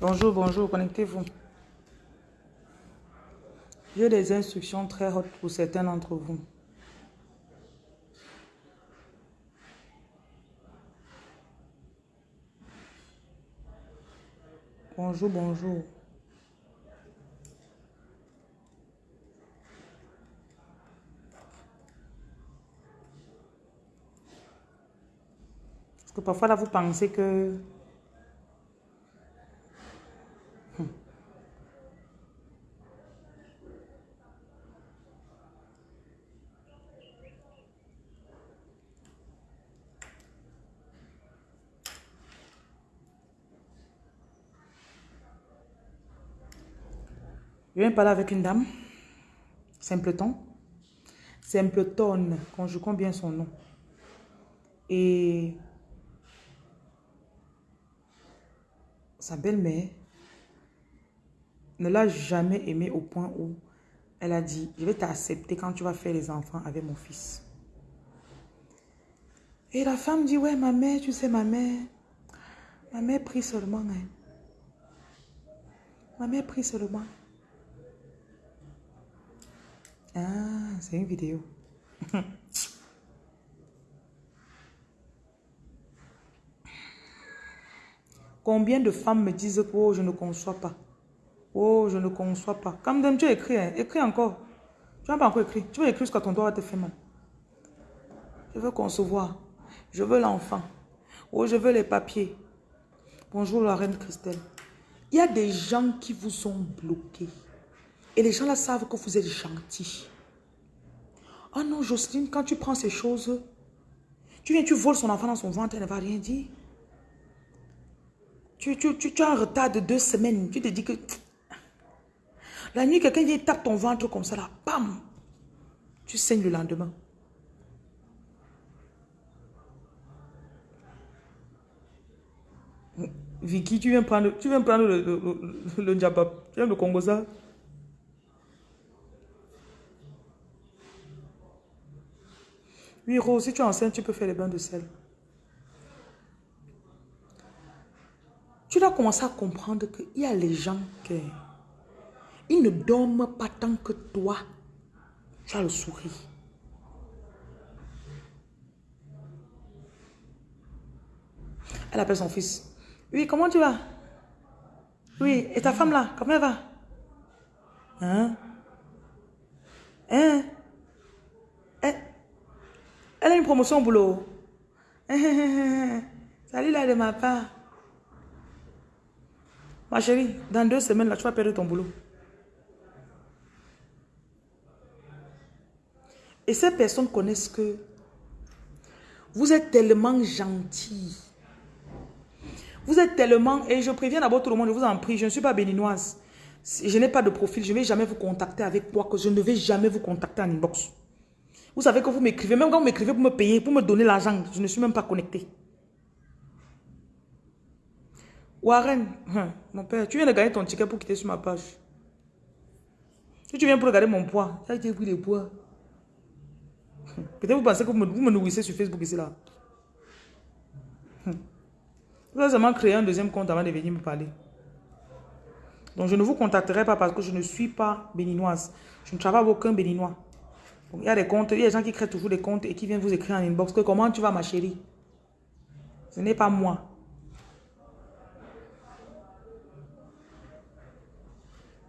Bonjour, bonjour, connectez-vous. J'ai des instructions très hautes pour certains d'entre vous. Bonjour, bonjour. Parce que parfois là, vous pensez que... Je viens parler avec une dame. Simpleton. Simpleton, conjuguons bien son nom. Et sa belle-mère ne l'a jamais aimé au point où elle a dit, je vais t'accepter quand tu vas faire les enfants avec mon fils. Et la femme dit, ouais, ma mère, tu sais, ma mère, ma mère prie seulement. Hein. Ma mère prie seulement. Ah, c'est une vidéo. Combien de femmes me disent que oh, je ne conçois pas. Oh, je ne conçois pas. Comme tu écris, hein. écris encore. Tu n'as pas encore écrit. Tu vas écrire jusqu'à ton doigt te fait mal. Je veux concevoir. Je veux l'enfant. Oh, je veux les papiers. Bonjour la reine Christelle. Il y a des gens qui vous ont bloqué. Et les gens là savent que vous êtes gentil. Oh non, Jocelyne, quand tu prends ces choses, tu viens, tu voles son enfant dans son ventre, elle ne va rien dire. Tu, tu, tu, as un retard de deux semaines. Tu te dis que... La nuit, quelqu'un vient tape ton ventre comme ça, là, bam! Tu saignes le lendemain. Vicky, tu viens prendre, tu viens prendre le, le, le, Tu viens le Congo ça? Oui, Rose, si tu es enceinte, tu peux faire les bains de sel. Tu dois commencer à comprendre qu'il y a les gens qui ils ne dorment pas tant que toi, tu as le sourire. Elle appelle son fils. Oui, comment tu vas? Oui, et ta femme là, comment elle va? Hein? Hein? Elle a une promotion au boulot. Salut là de ma part. Ma chérie, dans deux semaines, là, tu vas perdre ton boulot. Et ces personnes connaissent que vous êtes tellement gentil. Vous êtes tellement... Et je préviens d'abord tout le monde, je vous en prie, je ne suis pas béninoise. Je n'ai pas de profil, je ne vais jamais vous contacter avec moi, que je ne vais jamais vous contacter en inbox. Vous savez que vous m'écrivez, même quand vous m'écrivez pour me payer, pour me donner l'argent, je ne suis même pas connecté. Warren, hein, mon père, tu viens de gagner ton ticket pour quitter sur ma page. Si tu viens pour regarder mon poids, ça a pris le poids. Peut-être vous pensez que vous me, nourrissez sur Facebook ici là. Vous avez seulement créé un deuxième compte avant de venir me parler. Donc je ne vous contacterai pas parce que je ne suis pas béninoise. Je ne travaille avec aucun béninois. Il y a des comptes, il y a des gens qui créent toujours des comptes et qui viennent vous écrire en inbox comment tu vas ma chérie? Ce n'est pas moi.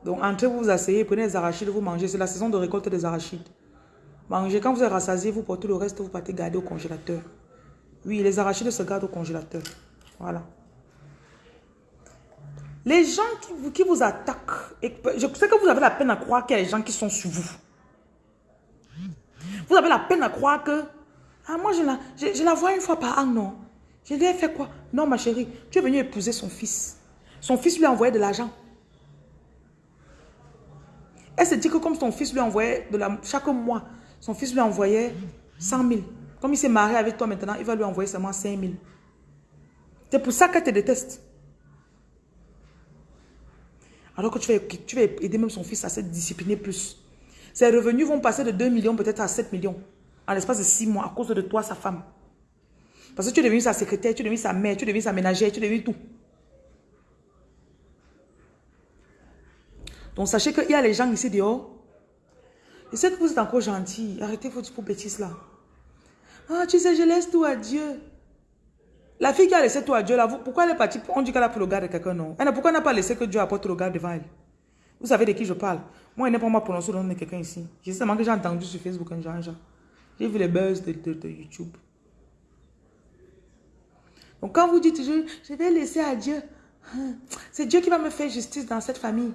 Donc, entrez, vous vous asseyez, prenez les arachides, vous mangez. C'est la saison de récolte des arachides. Mangez. Quand vous êtes rassasié, vous portez le reste, vous partez garder au congélateur. Oui, les arachides se gardent au congélateur. Voilà. Les gens qui vous, qui vous attaquent, je sais que vous avez la peine à croire qu'il y a des gens qui sont sur vous. Vous avez la peine à croire que, ah, moi je la, je, la vois une fois par an, non. Je lui ai fait quoi? Non, ma chérie, tu es venu épouser son fils. Son fils lui a envoyé de l'argent. Elle se dit que comme son fils lui envoyait de la, chaque mois, son fils lui envoyait 100 000. Comme il s'est marié avec toi maintenant, il va lui envoyer seulement 5 000. C'est pour ça qu'elle te déteste. Alors que tu vas, tu vas aider même son fils à se discipliner plus. Ses revenus vont passer de 2 millions peut-être à 7 millions. En l'espace de 6 mois à cause de toi, sa femme. Parce que tu es devenu sa secrétaire, tu es devenu sa mère, tu es devenu sa ménagère, tu es devenu tout. Donc sachez qu'il y a les gens ici dehors. Je sais que vous êtes encore gentil. Arrêtez vos bêtises là. Ah, tu sais, je laisse tout à Dieu. La fille qui a laissé tout à Dieu là, pourquoi elle est partie? On dit qu'elle a pris le garde de quelqu'un, non? Pourquoi elle n'a pas laissé que Dieu apporte le garde devant elle? Vous savez de qui je parle Moi, elle n'est pas moi prononcer le nom de quelqu'un ici. Je sais seulement que j'ai entendu sur Facebook un genre. J'ai vu les buzz de, YouTube. Donc quand vous dites toujours, je vais laisser à Dieu, hein, c'est Dieu qui va me faire justice dans cette famille.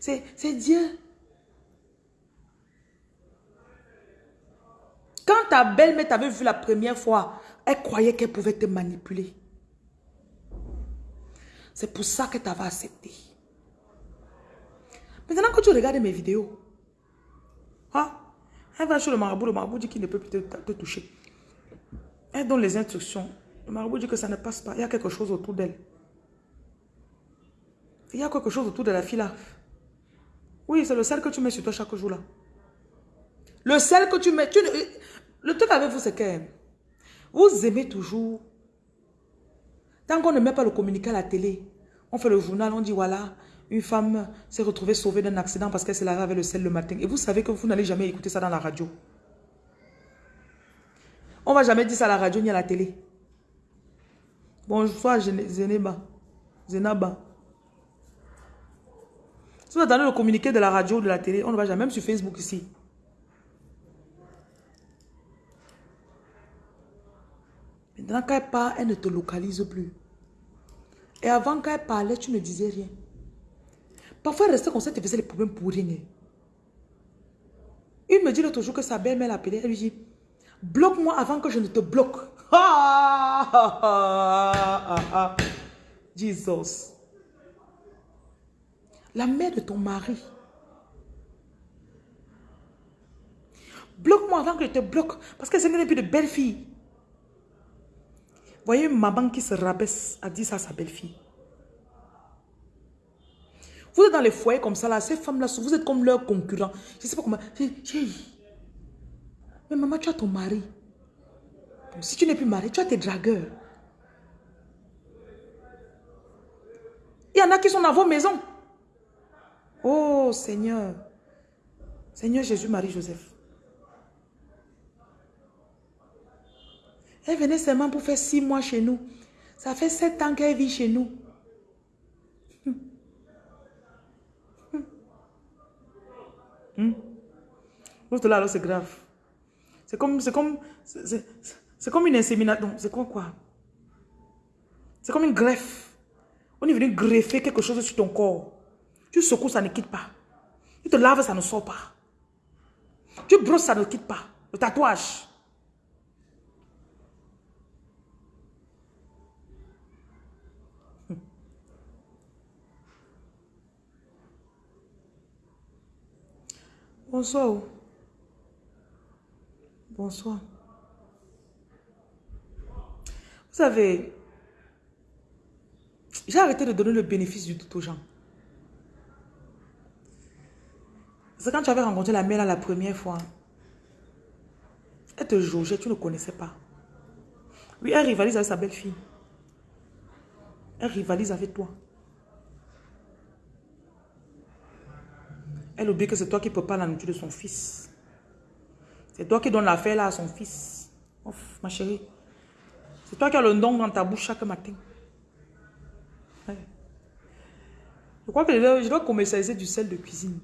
C'est Dieu. Quand ta belle-mère t'avait vu la première fois, elle croyait qu'elle pouvait te manipuler. C'est pour ça que tu avais accepté. Maintenant que tu regardes mes vidéos, hein, elle va chez le marabout, le marabout dit qu'il ne peut plus te, toucher. Elle donne les instructions. Le marabout dit que ça ne passe pas. Il y a quelque chose autour d'elle. Il y a quelque chose autour de la fille là. Oui, c'est le sel que tu mets sur toi chaque jour là. Le sel que tu mets, le truc avec vous, c'est que vous aimez toujours. Tant qu'on ne met pas le communiqué à la télé, on fait le journal, on dit voilà, une femme s'est retrouvée sauvée d'un accident parce qu'elle s'est lavée avec le sel le matin. Et vous savez que vous n'allez jamais écouter ça dans la radio. On ne va jamais dire ça à la radio ni à la télé. Bonjour, Zeneba. Zenaba. Si vous attendez le communiqué de la radio ou de la télé, on ne va jamais, sur Facebook ici. Maintenant, quand elle parle, elle ne te localise plus. Et avant, qu'elle parlait, tu ne disais rien. Parfois, restait comme ça, te faisait les problèmes pour rien. Il me dit l'autre jour que sa belle-mère l'a appelé. Elle lui dit, bloque-moi avant que je ne te bloque. Jesus. La mère de ton mari. Bloque-moi avant que je te bloque. Parce que ce n'est plus de belle fille. Voyez une maman qui se rabaisse a dit ça à sa belle-fille. Vous êtes dans les foyers comme ça, là, ces femmes-là, vous êtes comme leurs concurrents. Je ne sais pas comment. Mais maman, tu as ton mari. Si tu n'es plus marié, tu as tes dragueurs. Il y en a qui sont dans vos maisons. Oh Seigneur. Seigneur Jésus, Marie, Joseph. Elle venait seulement pour faire six mois chez nous. Ça fait sept ans qu'elle vit chez nous. Hmm? là, c'est grave. C'est comme, c'est comme, c'est comme une insémination. C'est quoi, quoi? C'est comme une greffe. On est venu greffer quelque chose sur ton corps. Tu secoues, ça ne quitte pas. Tu te laves, ça ne sort pas. Tu brosses, ça ne quitte pas. Le tatouage. Bonsoir. Bonsoir. Vous savez, j'ai arrêté de donner le bénéfice du doute aux gens. C'est quand tu avais rencontré la mère la première fois. Elle te jaugeait, tu ne connaissais pas. Oui, elle rivalise avec sa belle-fille. Elle rivalise avec toi. Elle oublie que c'est toi qui prépares la nourriture de son fils. C'est toi qui donnes l'affaire là à son fils. Ouf, ma chérie. C'est toi qui as le nom dans ta bouche chaque matin. Je crois que je dois commercialiser du sel de cuisine.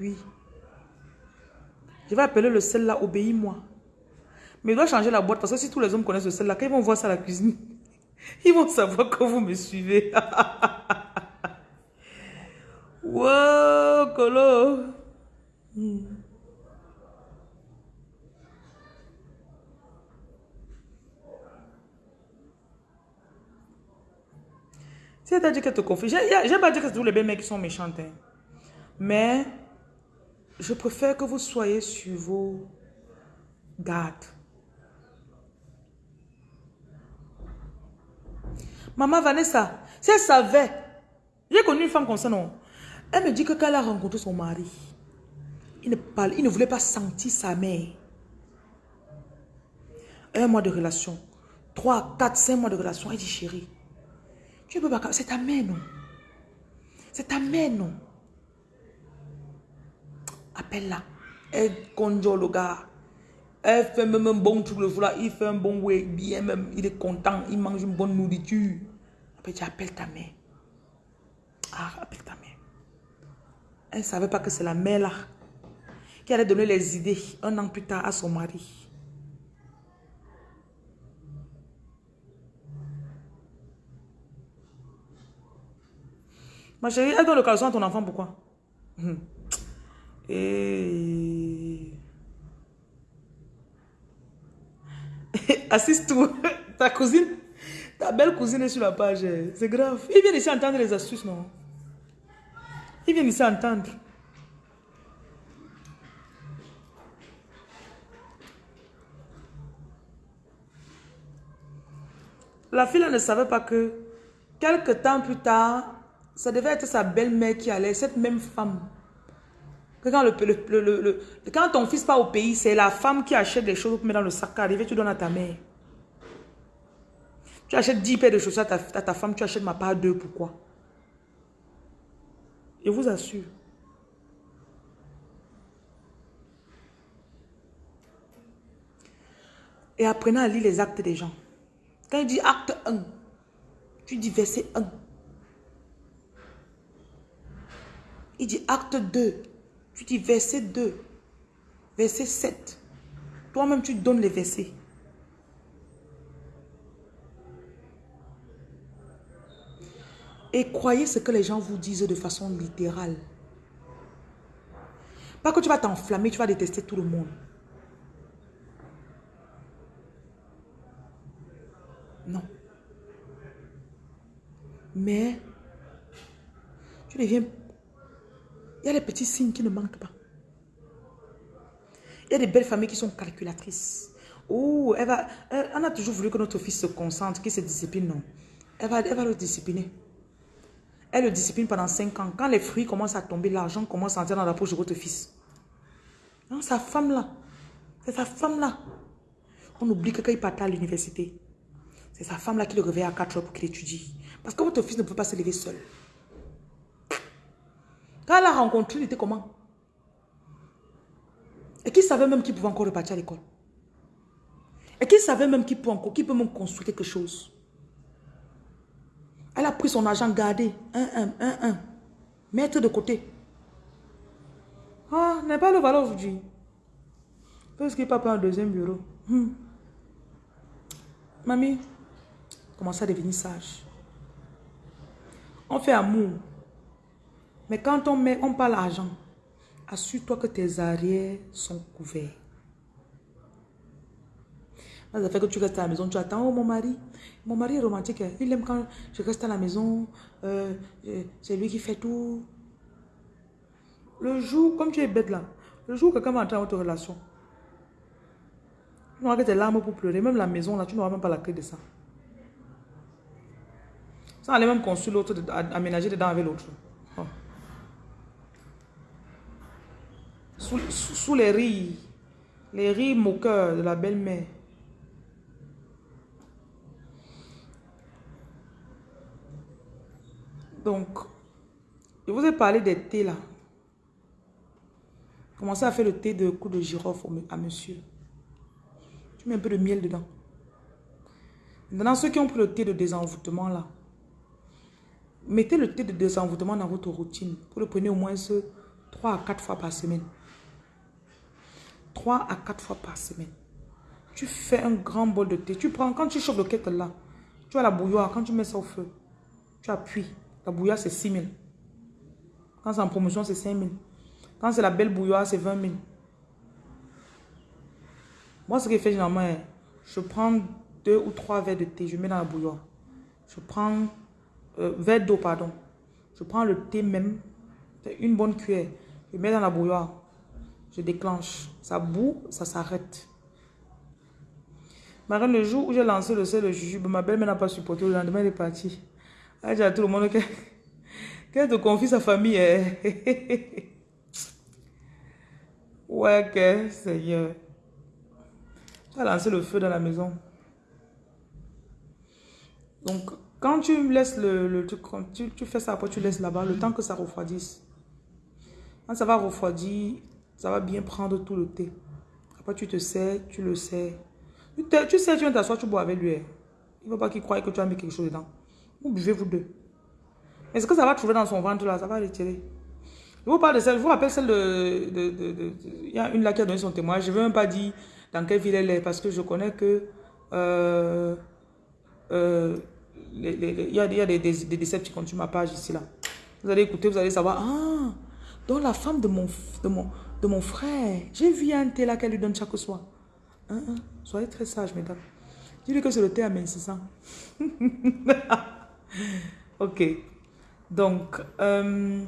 Oui. Je vais appeler le sel là, obéis-moi. Mais je dois changer la boîte parce que si tous les hommes connaissent le sel là, quand ils vont voir ça à la cuisine, ils vont savoir que vous me suivez. Wow, Colo. C'est-à-dire que te confie. J'ai pas dit que c'est tous les mecs qui sont méchantes. Hein. Mais je préfère que vous soyez sur vos gardes. Maman Vanessa, si elle savait, j'ai connu une femme comme ça, non? Elle me dit que quand elle a rencontré son mari, il ne, il ne voulait pas sentir sa mère. Un mois de relation. Trois, quatre, cinq mois de relation. Elle dit, chérie, tu peux pas... C'est ta mère, non? C'est ta mère, non? Appelle-la. Elle conjure le gars. Elle fait même un bon truc le là. Il fait un bon way. Bien même. Il est content. Il mange une bonne nourriture. Après, tu appelles ta mère. Ah, appelle ta mère. Elle ne savait pas que c'est la mère là qui allait donner les idées un an plus tard à son mari. Ma chérie, elle donne le caleçon à ton enfant, pourquoi? Hum. Et... Assiste-toi. Ta cousine, ta belle cousine est sur la page. C'est grave. Il vient ici entendre les astuces, non? Il vient ici entendre. La fille ne savait pas que, quelques temps plus tard, ça devait être sa belle-mère qui allait, cette même femme. quand, ton fils part au pays, c'est la femme qui achète des choses pour mettre dans le sac. Arrivé, tu donnes à ta mère. Tu achètes 10 paires de chaussures à ta, femme, tu achètes ma part 2. Pourquoi? Je vous assure. Et apprenez à lire les actes des gens. Quand il dit acte 1, tu dis verset 1. Il dit acte 2. Tu dis verset 2. Verset 7. Toi-même, tu donnes les versets. Et croyez ce que les gens vous disent de façon littérale. Pas que tu vas t'enflammer, tu vas détester tout le monde. Non. Mais, tu deviens il y a des petits signes qui ne manquent pas. Il y a des belles familles qui sont calculatrices. Oh, elle va, on a toujours voulu que notre fils se concentre, qu'il se discipline. Non. Elle va, elle va le discipliner. Elle le discipline pendant 5 ans. Quand les fruits commencent à tomber, l'argent commence à entrer dans la poche de votre fils. Non, sa femme-là. C'est sa femme-là. On oublie que quand il part à l'université, c'est sa femme-là qui le réveille à 4 heures pour qu'il étudie. Parce que votre fils ne peut pas se lever seul. Quand elle a rencontré, il était comment? Et qui savait même qu'il pouvait encore repartir à l'école Et qui savait même qu'il peut encore, qu'il peut même construire quelque chose Elle a pris son argent gardé, un, un, un, un, mettre de côté. Ah, n'est pas le valeur aujourd'hui. Parce qu'il pas pris un deuxième bureau. Hmm. Mamie, commence à devenir sage? On fait amour. Mais quand on, met, on parle argent, assure-toi que tes arrières sont couverts. Ça fait que tu restes à la maison, tu attends, mon mari, mon mari est romantique, hein. il aime quand je reste à la maison, euh, c'est lui qui fait tout. Le jour, comme tu es bête là, le jour où quelqu'un va entrer dans votre relation, tu n'auras que tes larmes pour pleurer, même la maison là, tu n'auras même pas la clé de ça. Ça allait même construire l'autre, aménager dedans avec l'autre. sous, les rires, les rires moqueurs de la belle-mère. Donc, je vous ai parlé des thés là. Commencez à faire le thé de coup de girofle à monsieur. Tu mets un peu de miel dedans. Maintenant, ceux qui ont pris le thé de désenvoûtement là, mettez le thé de désenvoûtement dans votre routine. Vous le prenez au moins 3 à 4 fois par semaine. 3 à 4 fois par semaine. Tu fais un grand bol de thé. Tu prends, quand tu chauffes le kettle là, tu as la bouilloire. Quand tu mets ça au feu, tu appuies. La bouilloire, c'est 6 000. Quand c'est en promotion, c'est 5 000. Quand c'est la belle bouilloire, c'est 20 000. Moi, ce que je fais généralement, je prends deux ou trois verres de thé, je mets dans la bouilloire. Je prends, euh, verre d'eau, pardon. Je prends le thé même, une bonne cuillère, je mets dans la bouilloire. Je déclenche. Ça boue, ça s'arrête. Marie, le jour où j'ai lancé le sel de jujube, ma belle-mère n'a pas supporté. Le lendemain, elle est partie. Elle dit à tout le monde qu'elle te confie sa famille. Hein. ouais, que Seigneur. Tu as lancé le feu dans la maison. Donc, quand tu laisses le, le tu, tu, fais ça, après tu laisses là-bas, le temps que ça refroidisse. Quand ça va refroidir, Ça va bien prendre tout le thé. Après, tu te sais, tu le sais. Tu, sais, tu viens t'asseoir, tu bois avec lui. Hein. Il ne faut pas qu'il croie que tu as mis quelque chose dedans. Vous buvez vous deux. Est-ce que ça va trouver dans son ventre là Ça va retirer. Je vous parle de celle, je vous rappelle celle de, de, Il y a une là qui a donné son témoignage. Je ne veux même pas dire dans quelle ville elle est parce que je connais que... Euh, euh, il y a, y a des, des, des qui continuent ma page ici là. Vous allez écouter, vous allez savoir. Ah, donc la femme de mon, de mon, de mon frère. J'ai vu un thé là qu'elle lui donne chaque soir. Hein, hein. Soyez très sage, mesdames. Dis-lui que c'est le thé à ça. ok. Donc, euh,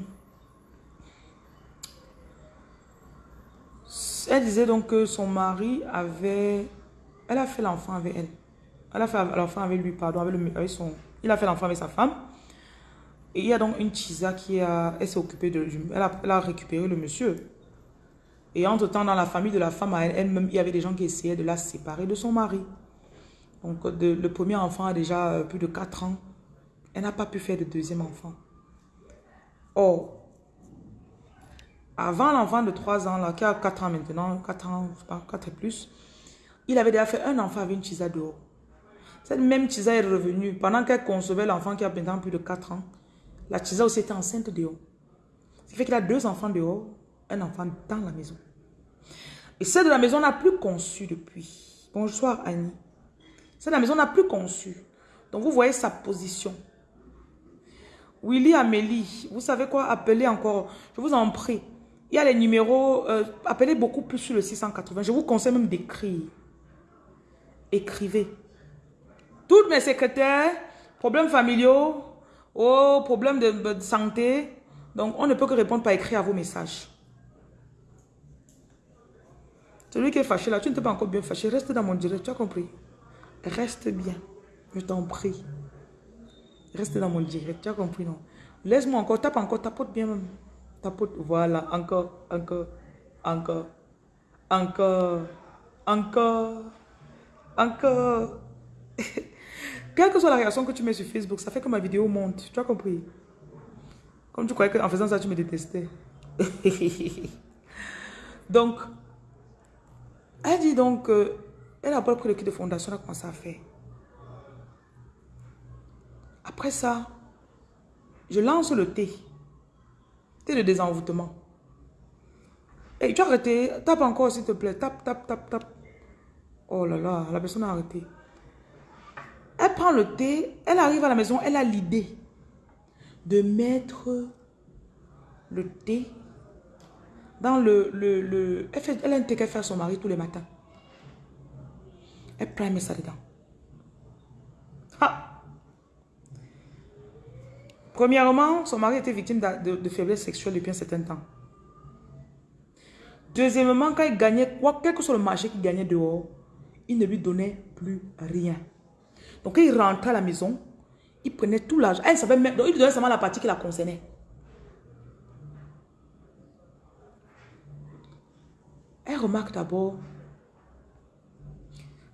elle disait donc que son mari avait... Elle a fait l'enfant avec elle. Elle a fait l'enfant avec lui, pardon, avec, le, avec. Il a fait l'enfant avec sa femme. Et il y a donc une Chisa qui a... Elle s'est occupée de... Elle a, elle a récupéré le monsieur. Et entre-temps, dans la famille de la femme, elle-même, il y avait des gens qui essayaient de la séparer de son mari. Donc, le premier enfant a déjà euh, plus de 4 ans. Elle n'a pas pu faire de deuxième enfant. Or, avant l'enfant de 3 ans, là, qui a 4 ans maintenant, 4 ans, je sais pas, 4 et plus, il avait déjà fait un enfant avec une Chisa dehors. Cette même Chisa est revenue. Pendant qu'elle concevait l'enfant qui a maintenant plus de 4 ans, la Chisa aussi était enceinte dehors. Ce qui fait qu'il a deux enfants dehors, un enfant dans la maison. Et celle de la maison n'a plus conçu depuis. Bonsoir Annie. Celle de la maison n'a plus conçu. Donc vous voyez sa position. Willy Amélie, vous savez quoi? Appelez encore. Je vous en prie. Il y a les numéros. Euh, appelez beaucoup plus sur le 680. Je vous conseille même d'écrire. Écrivez. Toutes mes secrétaires, problèmes familiaux, oh, problèmes de, de santé. Donc, on ne peut que répondre par écrit à vos messages. Celui qui est fâché là, tu ne t'es pas encore bien fâché. Reste dans mon direct, tu as compris? Reste bien. Je t'en prie. Reste dans mon direct, tu as compris, non? Laisse-moi encore, tape encore, tapote bien même. Tapote, voilà, encore, encore, encore, encore, encore, encore. Quelle que soit la réaction que tu mets sur Facebook, ça fait que ma vidéo monte. Tu as compris? Comme tu croyais qu'en faisant ça, tu me détestais. donc, elle dit donc elle n'a pas pris le kit de fondation, elle a commencé à faire. Après ça, je lance le thé. Thé de désenvoûtement. Et tu as arrêté? Tape encore s'il te plaît. Tape, tape, tape, tape. Oh là là, la personne a arrêté. Elle prend le thé, elle arrive à la maison, elle a l'idée de mettre le thé dans le... le, le elle, fait, a un thé qu'elle fait à son mari tous les matins. Elle prend ça dedans. Premièrement, son mari était victime de, faiblesse sexuelle depuis un certain temps. Deuxièmement, quand il gagnait quoi, quel que soit le marché qu'il gagnait dehors, il ne lui donnait plus rien. Donc, quand il rentrait à la maison, il prenait tout l'argent. Elle savait même, donc il lui donnait seulement la partie qui la concernait. Elle remarque d'abord,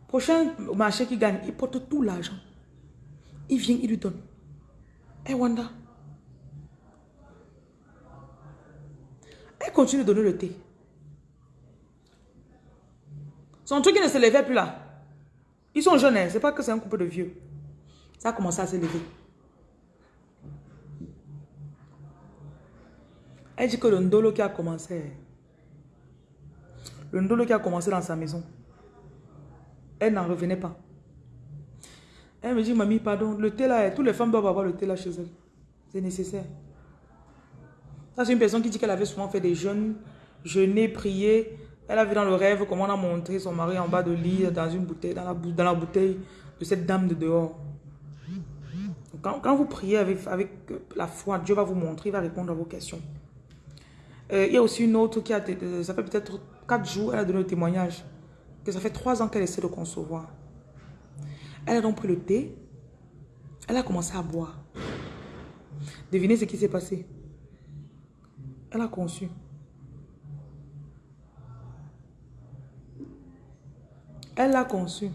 prochain marché qu'il gagne, il porte tout l'argent. Il vient, il lui donne. Et Wanda. Elle continue de donner le thé. Son truc, ne se levait plus là. Ils sont jeunes, hein. c'est pas que c'est un couple de vieux. Ça a commencé à se lever. Elle dit que le ndolo qui a commencé, le ndolo qui a commencé dans sa maison, elle n'en revenait pas. Elle me dit, mamie, pardon, le thé là, toutes les femmes doivent avoir le thé là chez elles. C'est nécessaire. Ça, c'est une personne qui dit qu'elle avait souvent fait des jeûnes, jeûner, prier. Elle a vu dans le rêve comment on a montré son mari en bas de lit, dans une bouteille, dans la, dans la bouteille de cette dame de dehors. Quand, vous priez avec, avec la foi, Dieu va vous montrer, il va répondre à vos questions. Euh, il y a aussi une autre qui a, ça fait peut-être 4 jours, elle a donné le témoignage que ça fait 3 ans qu'elle essaie de concevoir. Elle a donc pris le thé. Elle a commencé à boire. Devinez ce qui s'est passé. Elle a conçu. Elle l'a conçu.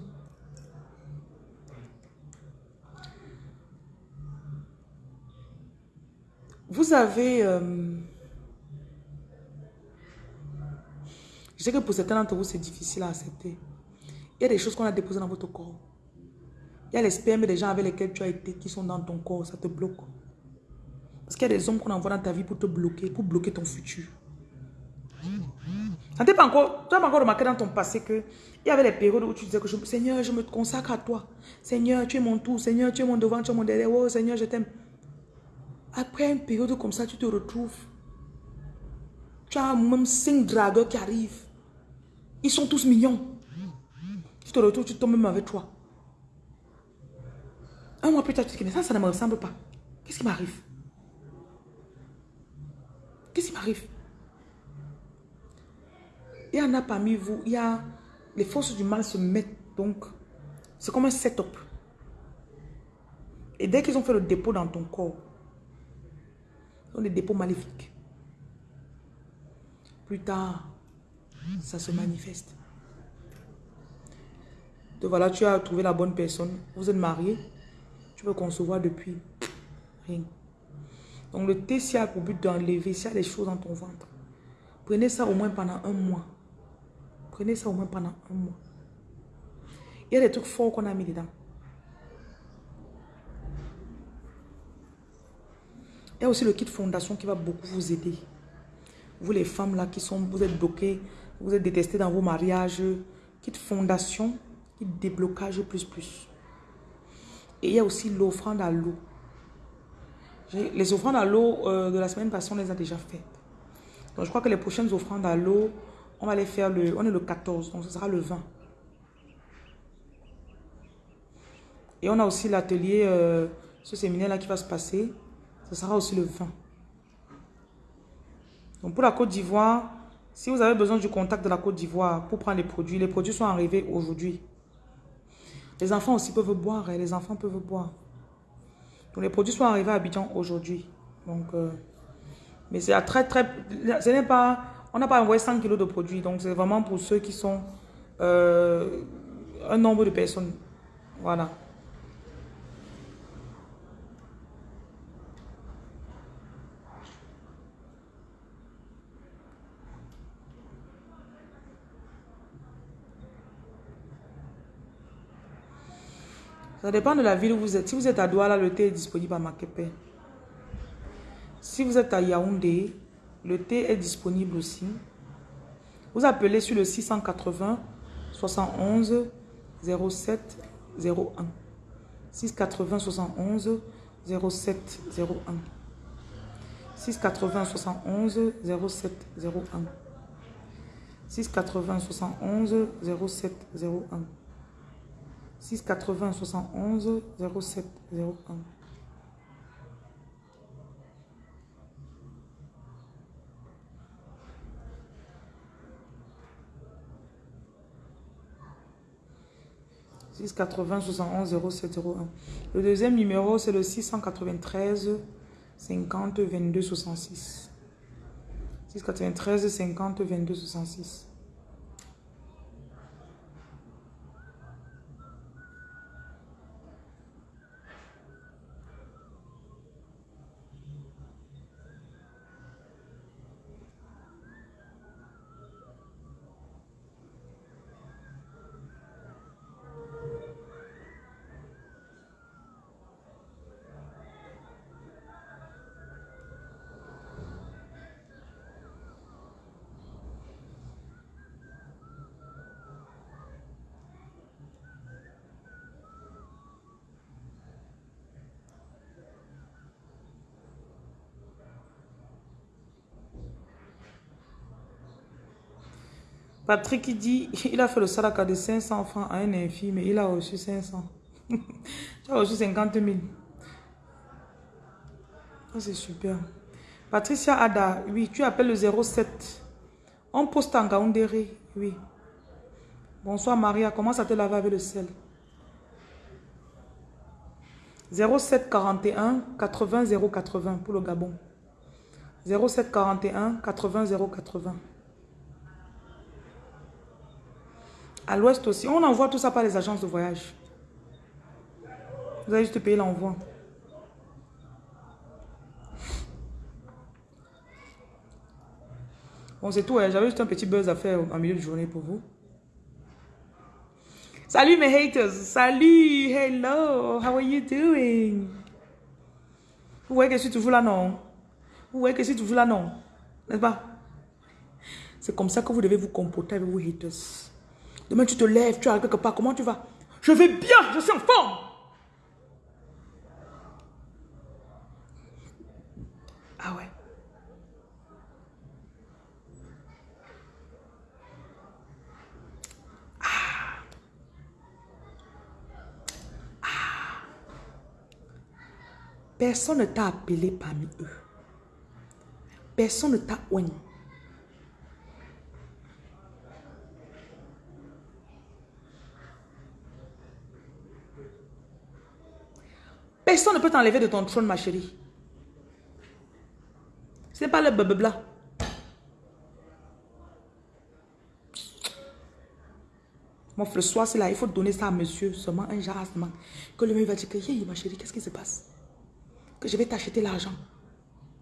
Vous avez... Euh, Je sais que pour certains d'entre vous, c'est difficile à accepter. Il y a des choses qu'on a déposées dans votre corps. Il y a les spermes des gens avec lesquels tu as été qui sont dans ton corps, ça te bloque. Parce qu'il y a des hommes qu'on envoie dans ta vie pour te bloquer, pour bloquer ton futur. Ça pas encore, tu n'as pas encore remarqué dans ton passé que il y avait des périodes où tu disais que Seigneur, je me consacre à toi. Seigneur, tu es mon tout. Seigneur, tu es mon devant, tu es mon derrière. Oh Seigneur, je t'aime. Après une période comme ça, tu te retrouves. Tu as même cinq dragueurs qui arrivent. Ils sont tous mignons. Tu te retrouves, tu tombes même avec toi. Un mois plus tard, tu te dis, ça, ça ne me ressemble pas. Qu'est-ce qui m'arrive? Qu'est-ce qui m'arrive? Il y en a parmi vous, il y a les forces du mal se mettent donc, c'est comme un setup. Et dès qu'ils ont fait le dépôt dans ton corps, sont des dépôts maléfiques. Plus tard, ça se manifeste. Donc voilà, tu as trouvé la bonne personne. Vous êtes marié. Tu veux concevoir depuis rien. Donc le thé, s'il a pour but d'enlever, s'il y a des choses dans ton ventre, prenez ça au moins pendant un mois. Prenez ça au moins pendant un mois. Il y a des trucs forts qu'on a mis dedans. Il y a aussi le kit fondation qui va beaucoup vous aider. Vous les femmes là qui sont, vous êtes bloquées, vous êtes détestées dans vos mariages. Kit fondation, kit déblocage plus plus. Et il y a aussi l'offrande à l'eau. Les offrandes à l'eau euh, de la semaine passée, on les a déjà faites. Donc je crois que les prochaines offrandes à l'eau, on va les faire le... On est le 14, donc ce sera le 20. Et on a aussi l'atelier, euh, ce séminaire-là qui va se passer. Ce sera aussi le 20. Donc pour la Côte d'Ivoire, si vous avez besoin du contact de la Côte d'Ivoire pour prendre les produits, les produits sont arrivés aujourd'hui. Les enfants aussi peuvent boire, hein, les enfants peuvent boire. Les produits sont arrivés à Abidjan aujourd'hui. Donc, euh, mais c'est très très, ce n'est pas on n'a pas envoyé 100 kilos de produits, donc c'est vraiment pour ceux qui sont euh, un nombre de personnes. Voilà. Ça dépend de la ville où vous êtes. Si vous êtes à Douala, le thé est disponible à Makepe. Si vous êtes à Yaoundé, le thé est disponible aussi. Vous appelez sur le 680 71 07 01. 680 71 07 01. 680 71 07 01. 680 71 07 01. 680 71 07 01. 680 71 0701. Le deuxième numéro, c'est le 693 50 22 66. 693 50 22 66. Patrick dit, il a fait le salaka de 500 francs à un infime, mais il a reçu 500. tu as reçu 50 000. c'est super. Patricia Ada, oui, tu appelles le 07. On poste en Gaoundéré, oui. Bonsoir Maria, comment ça te laver avec le sel 07 41 80 080 pour le Gabon. 07 41 80 080. À l'ouest aussi. On envoie tout ça par les agences de voyage. Vous allez juste payer l'envoi. Bon, c'est tout. Hein. J'avais juste un petit buzz à faire en milieu de journée pour vous. Salut mes haters. Salut. Hello. How are you doing? Vous voyez que je suis toujours là, non? Vous voyez que je suis toujours là, non? N'est-ce pas? C'est comme ça que vous devez vous comporter avec vos haters. Demain, tu te lèves, tu arrives quelque part. Comment tu vas? Je vais bien, je suis en forme. Ah ouais. Ah. Ah. Personne ne t'a appelé parmi eux. Personne ne t'a oigné. Personne ne peut t'enlever de ton trône, ma chérie. Ce n'est pas le blabla. Mon le soir, c'est là, il faut donner ça à monsieur, seulement un genre. Que le mec va dire que, hey, ma chérie, qu'est-ce qui se passe? Que je vais t'acheter l'argent.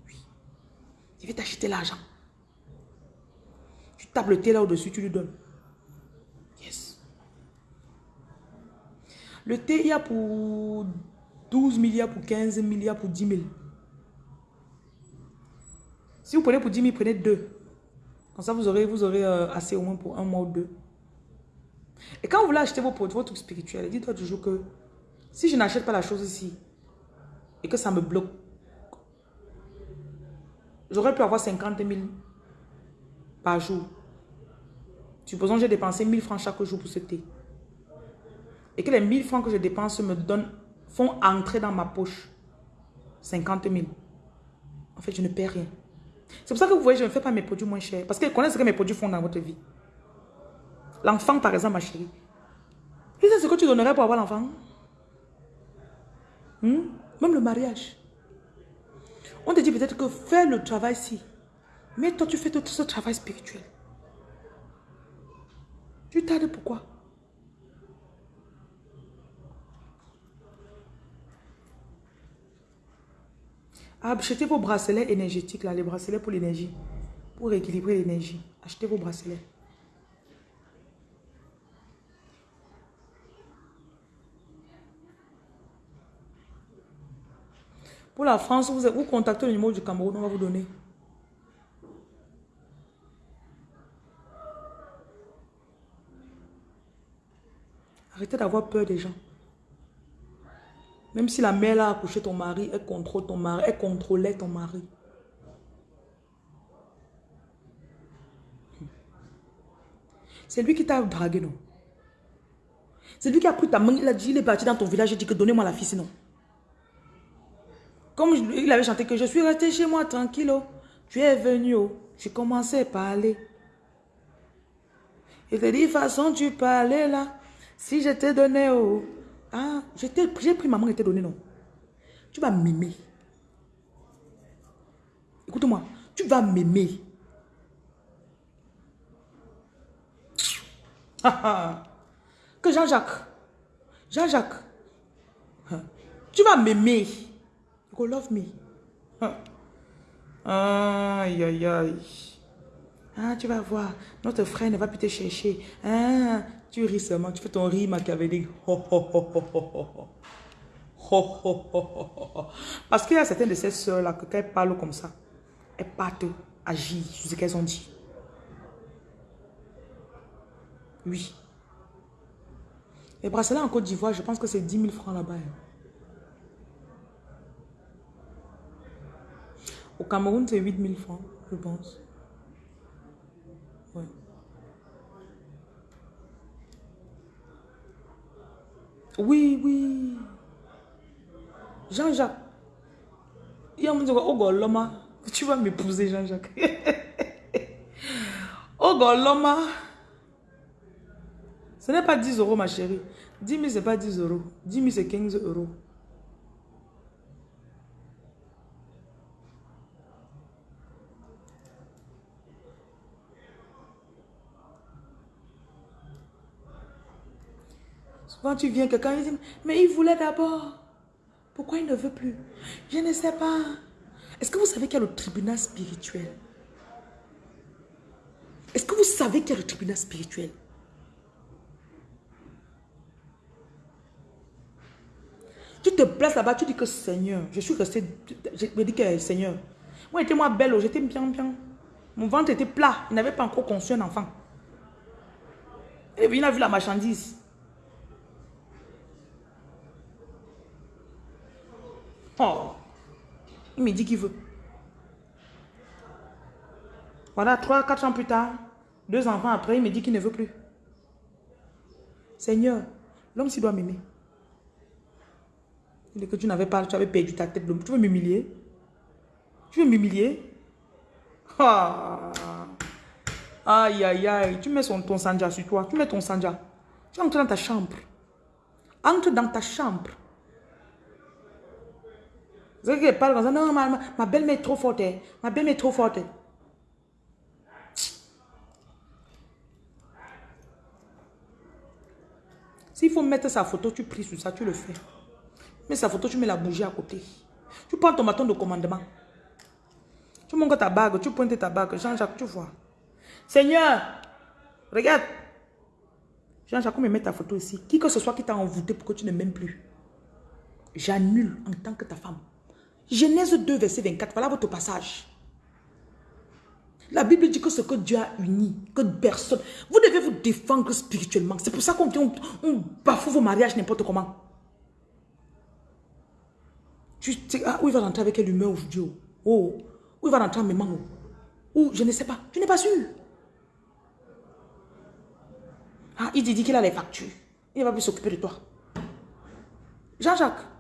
Oui. Je vais t'acheter l'argent. Tu tapes le thé là au-dessus, tu lui donnes. Yes. Le thé, il y a pour 12 milliards, pour 15 milliards, pour 10 000. Si vous prenez pour 10 000, prenez deux. Comme ça, vous aurez, vous aurez euh, assez au moins pour un mois ou deux. Et quand vous voulez acheter vos produits, votre truc spirituel, dites-toi toujours que si je n'achète pas la chose ici et que ça me bloque, j'aurais pu avoir 50 000 par jour. Supposons que j'ai dépensé 1000 francs chaque jour pour ce thé. Et que les 1000 francs que je dépense me donnent font entrer dans ma poche 50 000. En fait, je ne perds rien. C'est pour ça que vous voyez, je ne fais pas mes produits moins chers. Parce qu'ils connaissent ce que mes produits font dans votre vie. L'enfant, par exemple, ma chérie. Tu sais ce que tu donnerais pour avoir l'enfant hmm? Même le mariage. On te dit peut-être que fais le travail ici. Mais toi, tu fais tout ce travail spirituel. Tu tardes pourquoi? Achetez vos bracelets énergétiques, là, les bracelets pour l'énergie. Pour équilibrer l'énergie. Achetez vos bracelets. Pour la France, vous, vous contactez le numéro du Cameroun, on va vous donner. Arrêtez d'avoir peur des gens. Même si la mère a accouché ton mari, elle contrôle ton mari, elle contrôlait ton mari. C'est lui qui t'a dragué, non? C'est lui qui a pris ta main, il a dit, il est parti dans ton village, il dit que donnez-moi la fille sinon. Comme il avait chanté que je suis resté chez moi tranquille, oh. tu es venu, oh. j'ai commencé à parler. Il te dit, façon tu parlais là, si je t'ai donné, oh, ah, j'ai pris maman et t'ai donné, non? Tu vas m'aimer. Écoute-moi, tu vas m'aimer. que Jean-Jacques, Jean-Jacques, tu vas m'aimer. You love me. Aïe, aïe, aïe. Ah, tu vas voir, notre frère ne va plus te chercher. Ah, tu ris seulement, tu fais ton rire machiavélique. Parce qu'il y a certaines de ces soeurs-là que quand elles parlent comme ça, elles partent agir sur ce qu'elles ont dit. Oui. Les bracelets en Côte d'Ivoire, je pense que c'est 10 000 francs là-bas. Hein. Au Cameroun, c'est 8 000 francs, je pense. Oui, oui. Jean-Jacques. Il y a un oh Tu vas m'épouser, Jean-Jacques. oh Goloma. Ce n'est pas 10 euros, ma chérie. 10 000, ce n'est pas 10 euros. 10 000, c'est 15 euros. Quand tu viens, quelqu'un dit, mais il voulait d'abord. Pourquoi il ne veut plus? Je ne sais pas. Est-ce que vous savez qu'il y a le tribunal spirituel? Est-ce que vous savez qu'il y a le tribunal spirituel? Tu te places là-bas, tu dis que Seigneur, je suis resté, je me dis que Seigneur, moi j'étais moi belle, j'étais bien bien. Mon ventre était plat, il n'avait pas encore conçu un enfant. Et puis il a vu la marchandise. Oh, il me dit qu'il veut. Voilà, trois, quatre ans plus tard, deux enfants après, il me dit qu'il ne veut plus. Seigneur, l'homme s'il doit m'aimer. Il dit que tu n'avais pas, tu avais perdu ta tête. Tu veux m'humilier? Tu veux m'humilier? Ah. Aïe, aïe, aïe. Tu mets ton sanja sur toi. Tu mets ton sanja. Tu entres dans ta chambre. Entre dans ta chambre. Vous savez parle comme ça? Non, ma, ma belle-mère est trop forte. Hein. Ma belle-mère est trop forte. S'il faut mettre sa photo, tu pries sur ça, tu le fais. Mets sa photo, tu mets la bougie à côté. Tu prends ton bâton de commandement. Tu montes ta bague, tu pointes ta bague. Jean-Jacques, tu vois. Seigneur, regarde. Jean-Jacques, me met ta photo ici. Qui que ce soit qui t'a envoûté pour que tu ne m'aimes plus. J'annule en tant que ta femme. Genèse 2, verset 24. Voilà votre passage. La Bible dit que ce que Dieu a uni, que personne... Vous devez vous défendre spirituellement. C'est pour ça qu'on on, bafoue vos mariages n'importe comment. Tu ah, où il va rentrer avec quelle humeur aujourd'hui oh? où il va rentrer en même oh? Ou je ne sais pas. Tu n'es pas sûr. Ah, il dit qu'il a les factures. Il va plus s'occuper de toi. Jean-Jacques.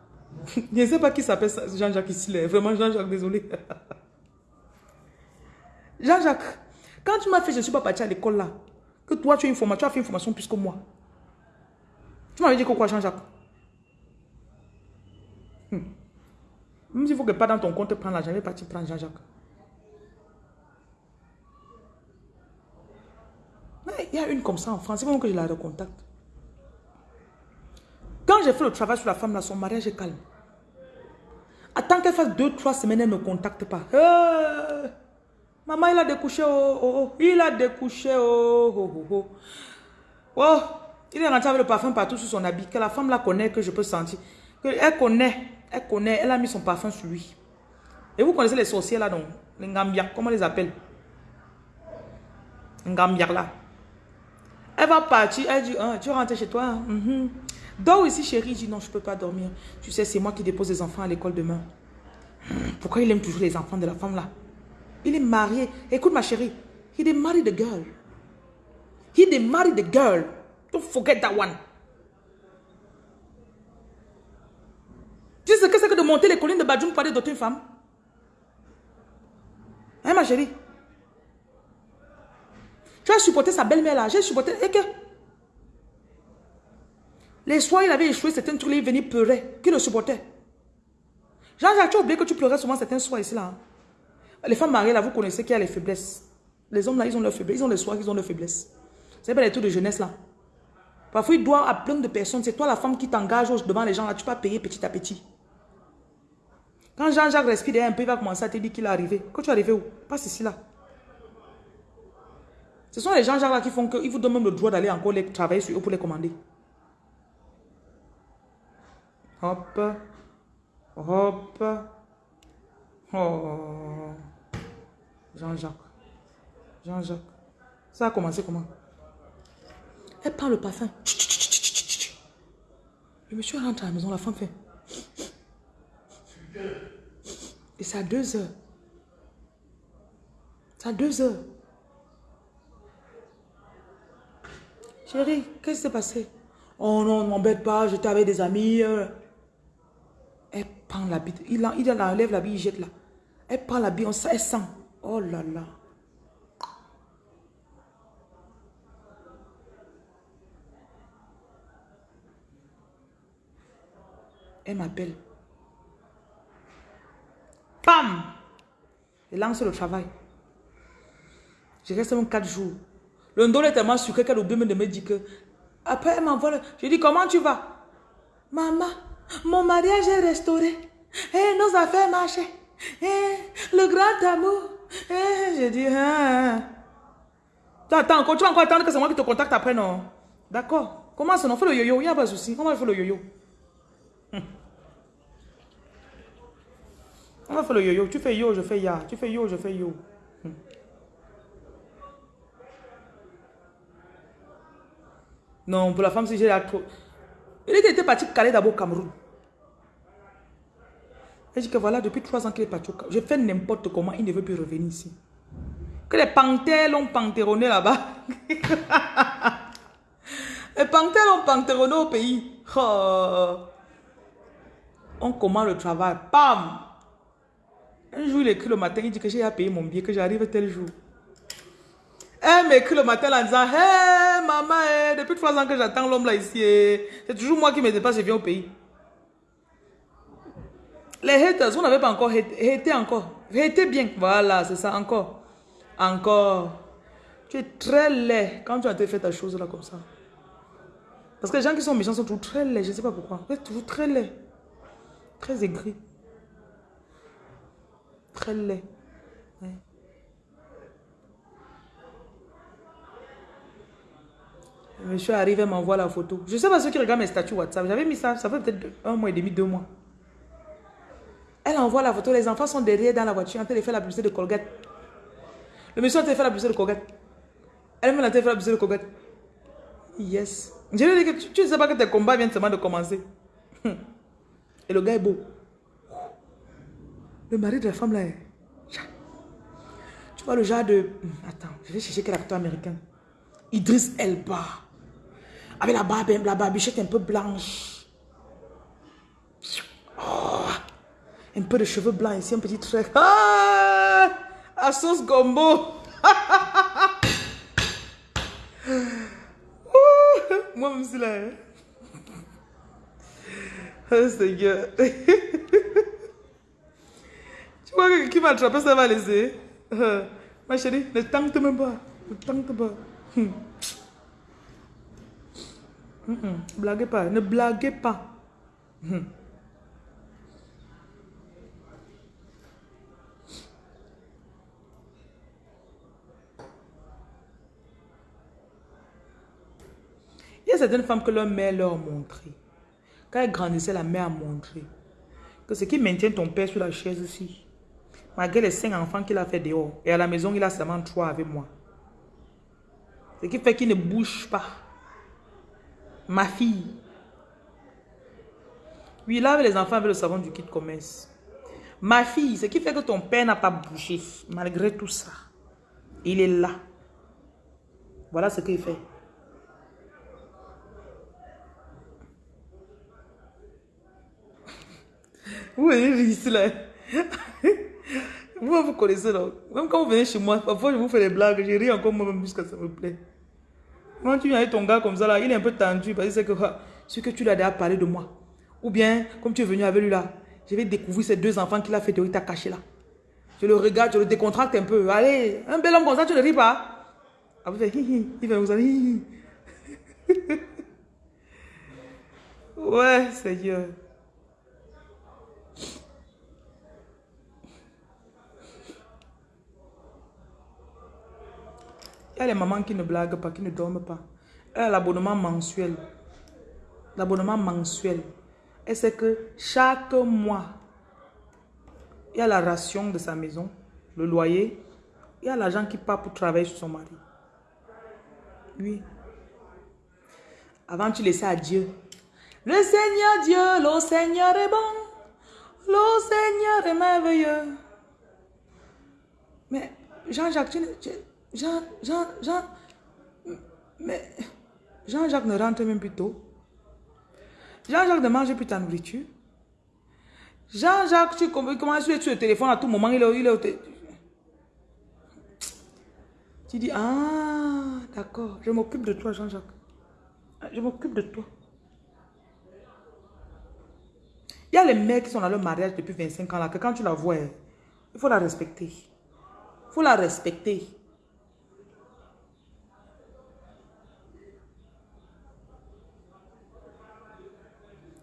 Je ne sais pas qui s'appelle Jean-Jacques ici. Vraiment Jean-Jacques, désolé. Jean-Jacques, quand tu m'as fait, je ne suis pas parti à l'école là, que toi tu as, une formation, tu as fait une formation plus que moi. Tu m'avais dit que quoi, Jean-Jacques? Hmm. Même s'il faut que pas dans ton compte prendre l'argent, je vais partir prendre Jean-Jacques. Il y a une comme ça en France, c'est bon que je la recontacte. Quand j'ai fait le travail sur la femme là, son mariage est calme. Attends qu'elle fasse deux, trois semaines, elle ne me contacte pas. Maman, il a découché, oh, oh, oh. Il a découché, oh, oh, oh, oh. Oh, il est rentré avec le parfum partout sur son habit. Que la femme la connaît, que je peux sentir. Que elle connaît, elle connaît, elle a mis son parfum sur lui. Et vous connaissez les sorciers là, donc Les Ngambia, comment on les appelle? Ngambia là. Elle va partir, elle dit, hein, tu rentres chez toi. Hein? Mm Dors ici, chérie. Il non, je ne peux pas dormir. Tu sais, c'est moi qui dépose les enfants à l'école demain. Pourquoi il aime toujours les enfants de la femme là? Il est marié. Écoute ma chérie. He est married the girl. He est married the girl. Don't forget that one. Tu sais ce que c'est que de monter les collines de Badjoum pour aller une femme? Hein ma chérie? Tu as supporté sa belle-mère là. J'ai supporté. Et que? Les soirs, il avait échoué certains trucs, il venait pleurer. Qui le supportait? Jean-Jacques, tu as oublié que tu pleurais souvent certains soirs ici là. Hein? Les femmes mariées, là, vous connaissez qu'il y a les faiblesses. Les hommes, là, ils ont leurs faiblesses. Ils ont les soirs, ils ont leurs faiblesses. C'est pas les trucs de jeunesse, là. Parfois, ils doivent à plein de personnes. C'est toi, la femme, qui t'engage devant les gens, là. Tu vas payer petit à petit. Quand Jean-Jacques respire un peu, il va commencer à te dire qu'il est arrivé. Quand tu es arrivé où? Passe ici, là. Ce sont les Jean-Jacques là qui font qu'ils vous donnent même le droit d'aller encore les travailler sur eux pour les commander. Hop. Hop. Oh. Jean-Jacques. Jean-Jacques. Ça a commencé comment? Elle prend le parfum. Le monsieur rentre à la maison, la femme fait. Et c'est à deux heures. C'est à deux heures. Chérie, qu'est-ce qui s'est passé? Oh non, ne m'embête pas, j'étais avec des amis. Euh. Prend l'habit. Il, il enlève l'habit, il jette là. Elle prend l'habit, elle sent. Oh là là. Elle m'appelle. Pam! Elle lance le travail. Je reste même quatre jours. Le dos est tellement sucré qu'elle oublie de me dire que... Après, elle m'envoie le... Je dis, comment tu vas? Maman, mon mariage est restauré. Et eh, nos affaires marchent. Et eh, le grand amour. Et eh, je dis, hein. Attends tu vas encore attendre que c'est moi qui te contacte après, non? D'accord. Comment ça, non? Fais le yo-yo, il n'y a pas de souci. Comment fait le yo-yo? On va faire le yo-yo? Tu fais yo, je fais ya. Tu fais yo, je fais yo. Hum. Non, pour la femme, si j'ai la trop... Il était parti caler d'abord au Cameroun. Et dit que voilà, depuis trois ans qu'il est parti au Cameroun. Je fais n'importe comment, il ne veut plus revenir ici. Que les panthères l'ont panthéronné là-bas. les panthères l'ont panthéronné au pays. Oh. On commence le travail. Pam! Un jour, il écrit le matin, il dit que j'ai à payer mon billet, que j'arrive tel jour. Elle m'écrit le matin en disant Hé maman, eh, depuis trois ans que j'attends l'homme là ici, eh. c'est toujours moi qui me dépasse, je viens au pays. Les haters, vous n'avez pas encore été encore. Été bien. Voilà, c'est ça, encore. Encore. Tu es très laid quand tu as fait ta chose là comme ça. Parce que les gens qui sont méchants sont toujours très laids. Je ne sais pas pourquoi. Vous êtes toujours très laid. Très aigri. Très laid. Le monsieur arrive et m'envoie la photo. Je sais pas ceux qui regardent mes statuts WhatsApp. J'avais mis ça, ça fait peut-être un mois et demi, deux mois. Elle envoie la photo, les enfants sont derrière dans la voiture en train de faire la publicité de Colgate. Le monsieur a fait la publicité de Colgate. Elle m'a fait la publicité de Colgate. Yes. Je lui ai dit que tu ne sais pas que tes combats viennent seulement de commencer. Et le gars est beau. Le mari de la femme là est... Tu vois le genre de... Attends, je vais chercher quel acteur américain. Idris Elba. Avec la barbe, la barbichette un peu blanche. Oh, un peu de cheveux blancs ici, un petit trait. Ah, à sauce gombo. Moi, même si là. Oh Seigneur. tu vois que qui m'a attrapé, ça va laisser. Ma chérie, ne tente même pas. Ne tente pas. Blaguez pas, ne blaguez pas. Hmm. Il y a certaines femmes que leur mère leur a montré. Quand elles grandissaient, la mère a montré que ce qui maintient ton père sur la chaise ici, malgré les cinq enfants qu'il a fait dehors, et à la maison, il a seulement trois avec moi. Ce qui fait qu'il ne bouge pas. Ma fille. Oui, lave les enfants avec le savon du kit commerce. Ma fille, ce qui fait que ton père n'a pas bougé, malgré tout ça. Il est là. Voilà ce qu'il fait. Vous voyez ici là. Vous, vous connaissez là. Même quand vous venez chez moi, parfois je vous fais des blagues, je ris encore moi-même jusqu'à ça me plaît. Quand tu viens avec ton gars comme ça là, il est un peu tendu parce que c'est que ce que tu lui as déjà parlé de moi. Ou bien, comme tu es venu avec lui là, je vais découvrir ces deux enfants qu'il a fait de t'a caché là. Je le regarde, je le décontracte un peu. Allez, un bel homme comme ça, tu ne ris pas. Ah, vous hi, il fait vous allez hi, Ouais, Seigneur. Il y a les mamans qui ne blaguent pas, qui ne dorment pas. Elle a l'abonnement mensuel. L'abonnement mensuel. Et c'est que chaque mois, il y a la ration de sa maison, le loyer. Il y a l'argent qui part pour travailler sur son mari. Oui. Avant, tu laissais à Dieu. Le Seigneur Dieu, le Seigneur est bon. Le Seigneur est merveilleux. Mais Jean-Jacques, tu, tu, Jean, Jean, Jean, mais Jean-Jacques ne rentre même plus tôt. Jean-Jacques ne mange plus ta nourriture. Jean-Jacques, tu commences à être sur le téléphone à tout moment, il est, il est Tu dis, ah, d'accord, je m'occupe de toi, Jean-Jacques. Je m'occupe de toi. Il y a les mecs qui sont dans leur mariage depuis 25 ans là, que quand tu la vois, il faut la respecter. Il faut la respecter.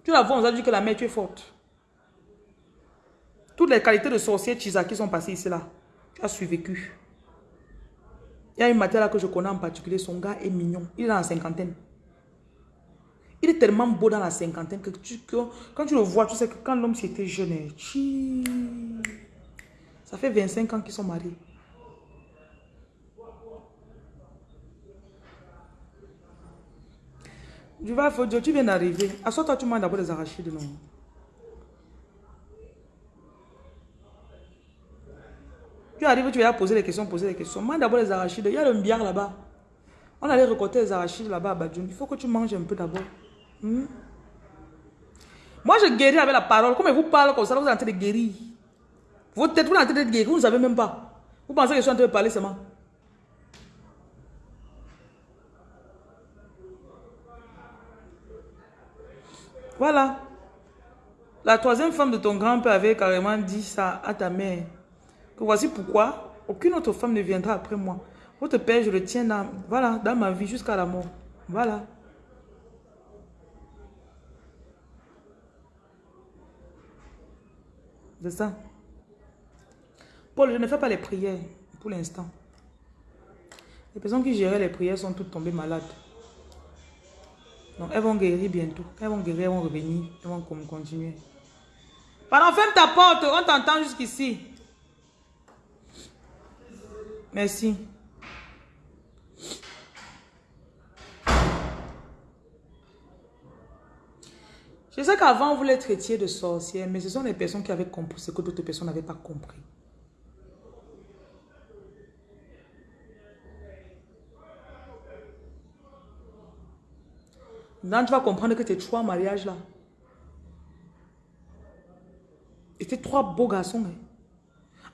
Tu la vois, on a dit que la mère, tu es forte. Toutes les qualités de sorcière qui sont passées ici là, tu as survécu. Il y a une matière là que je connais en particulier, son gars est mignon. Il est dans la cinquantaine. Il est tellement beau dans la cinquantaine que, tu, quand tu le vois, tu sais que quand l'homme c'était jeune, eh, ça fait 25 ans qu'ils sont mariés. Tu vas, tu viens d'arriver. Assois-toi, tu manges d'abord des arachides, non? Tu arrives, tu vas poser les questions, poser les questions. Mange d'abord les arachides. Il y a le mbiar là-bas. On allait récolter les arachides là-bas à Badjoun. Il faut que tu manges un peu d'abord. Hmm? Moi, je guéris avec la parole. Comme vous parle comme ça, vous êtes en train de guérir. Votre tête, vous êtes en train de guérir. Vous ne savez même pas. Vous pensez que je suis en train de parler seulement. Voilà. La troisième femme de ton grand-père avait carrément dit ça à ta mère. Que voici pourquoi aucune autre femme ne viendra après moi. Votre père, je le tiens dans, voilà, dans ma vie jusqu'à la mort. Voilà. C'est ça. Paul, je ne fais pas les prières pour l'instant. Les personnes qui géraient les prières sont toutes tombées malades. Donc, elles vont guérir bientôt. Elles vont guérir, elles vont revenir. Elles vont continuer. Pardon, ferme ta porte. On t'entend jusqu'ici. Merci. Je sais qu'avant, vous les traitiez de sorcières, mais ce sont les personnes qui avaient compris ce que d'autres personnes n'avaient pas compris. Maintenant, tu vas comprendre que tes trois mariages là étaient trois beaux garçons. Hein.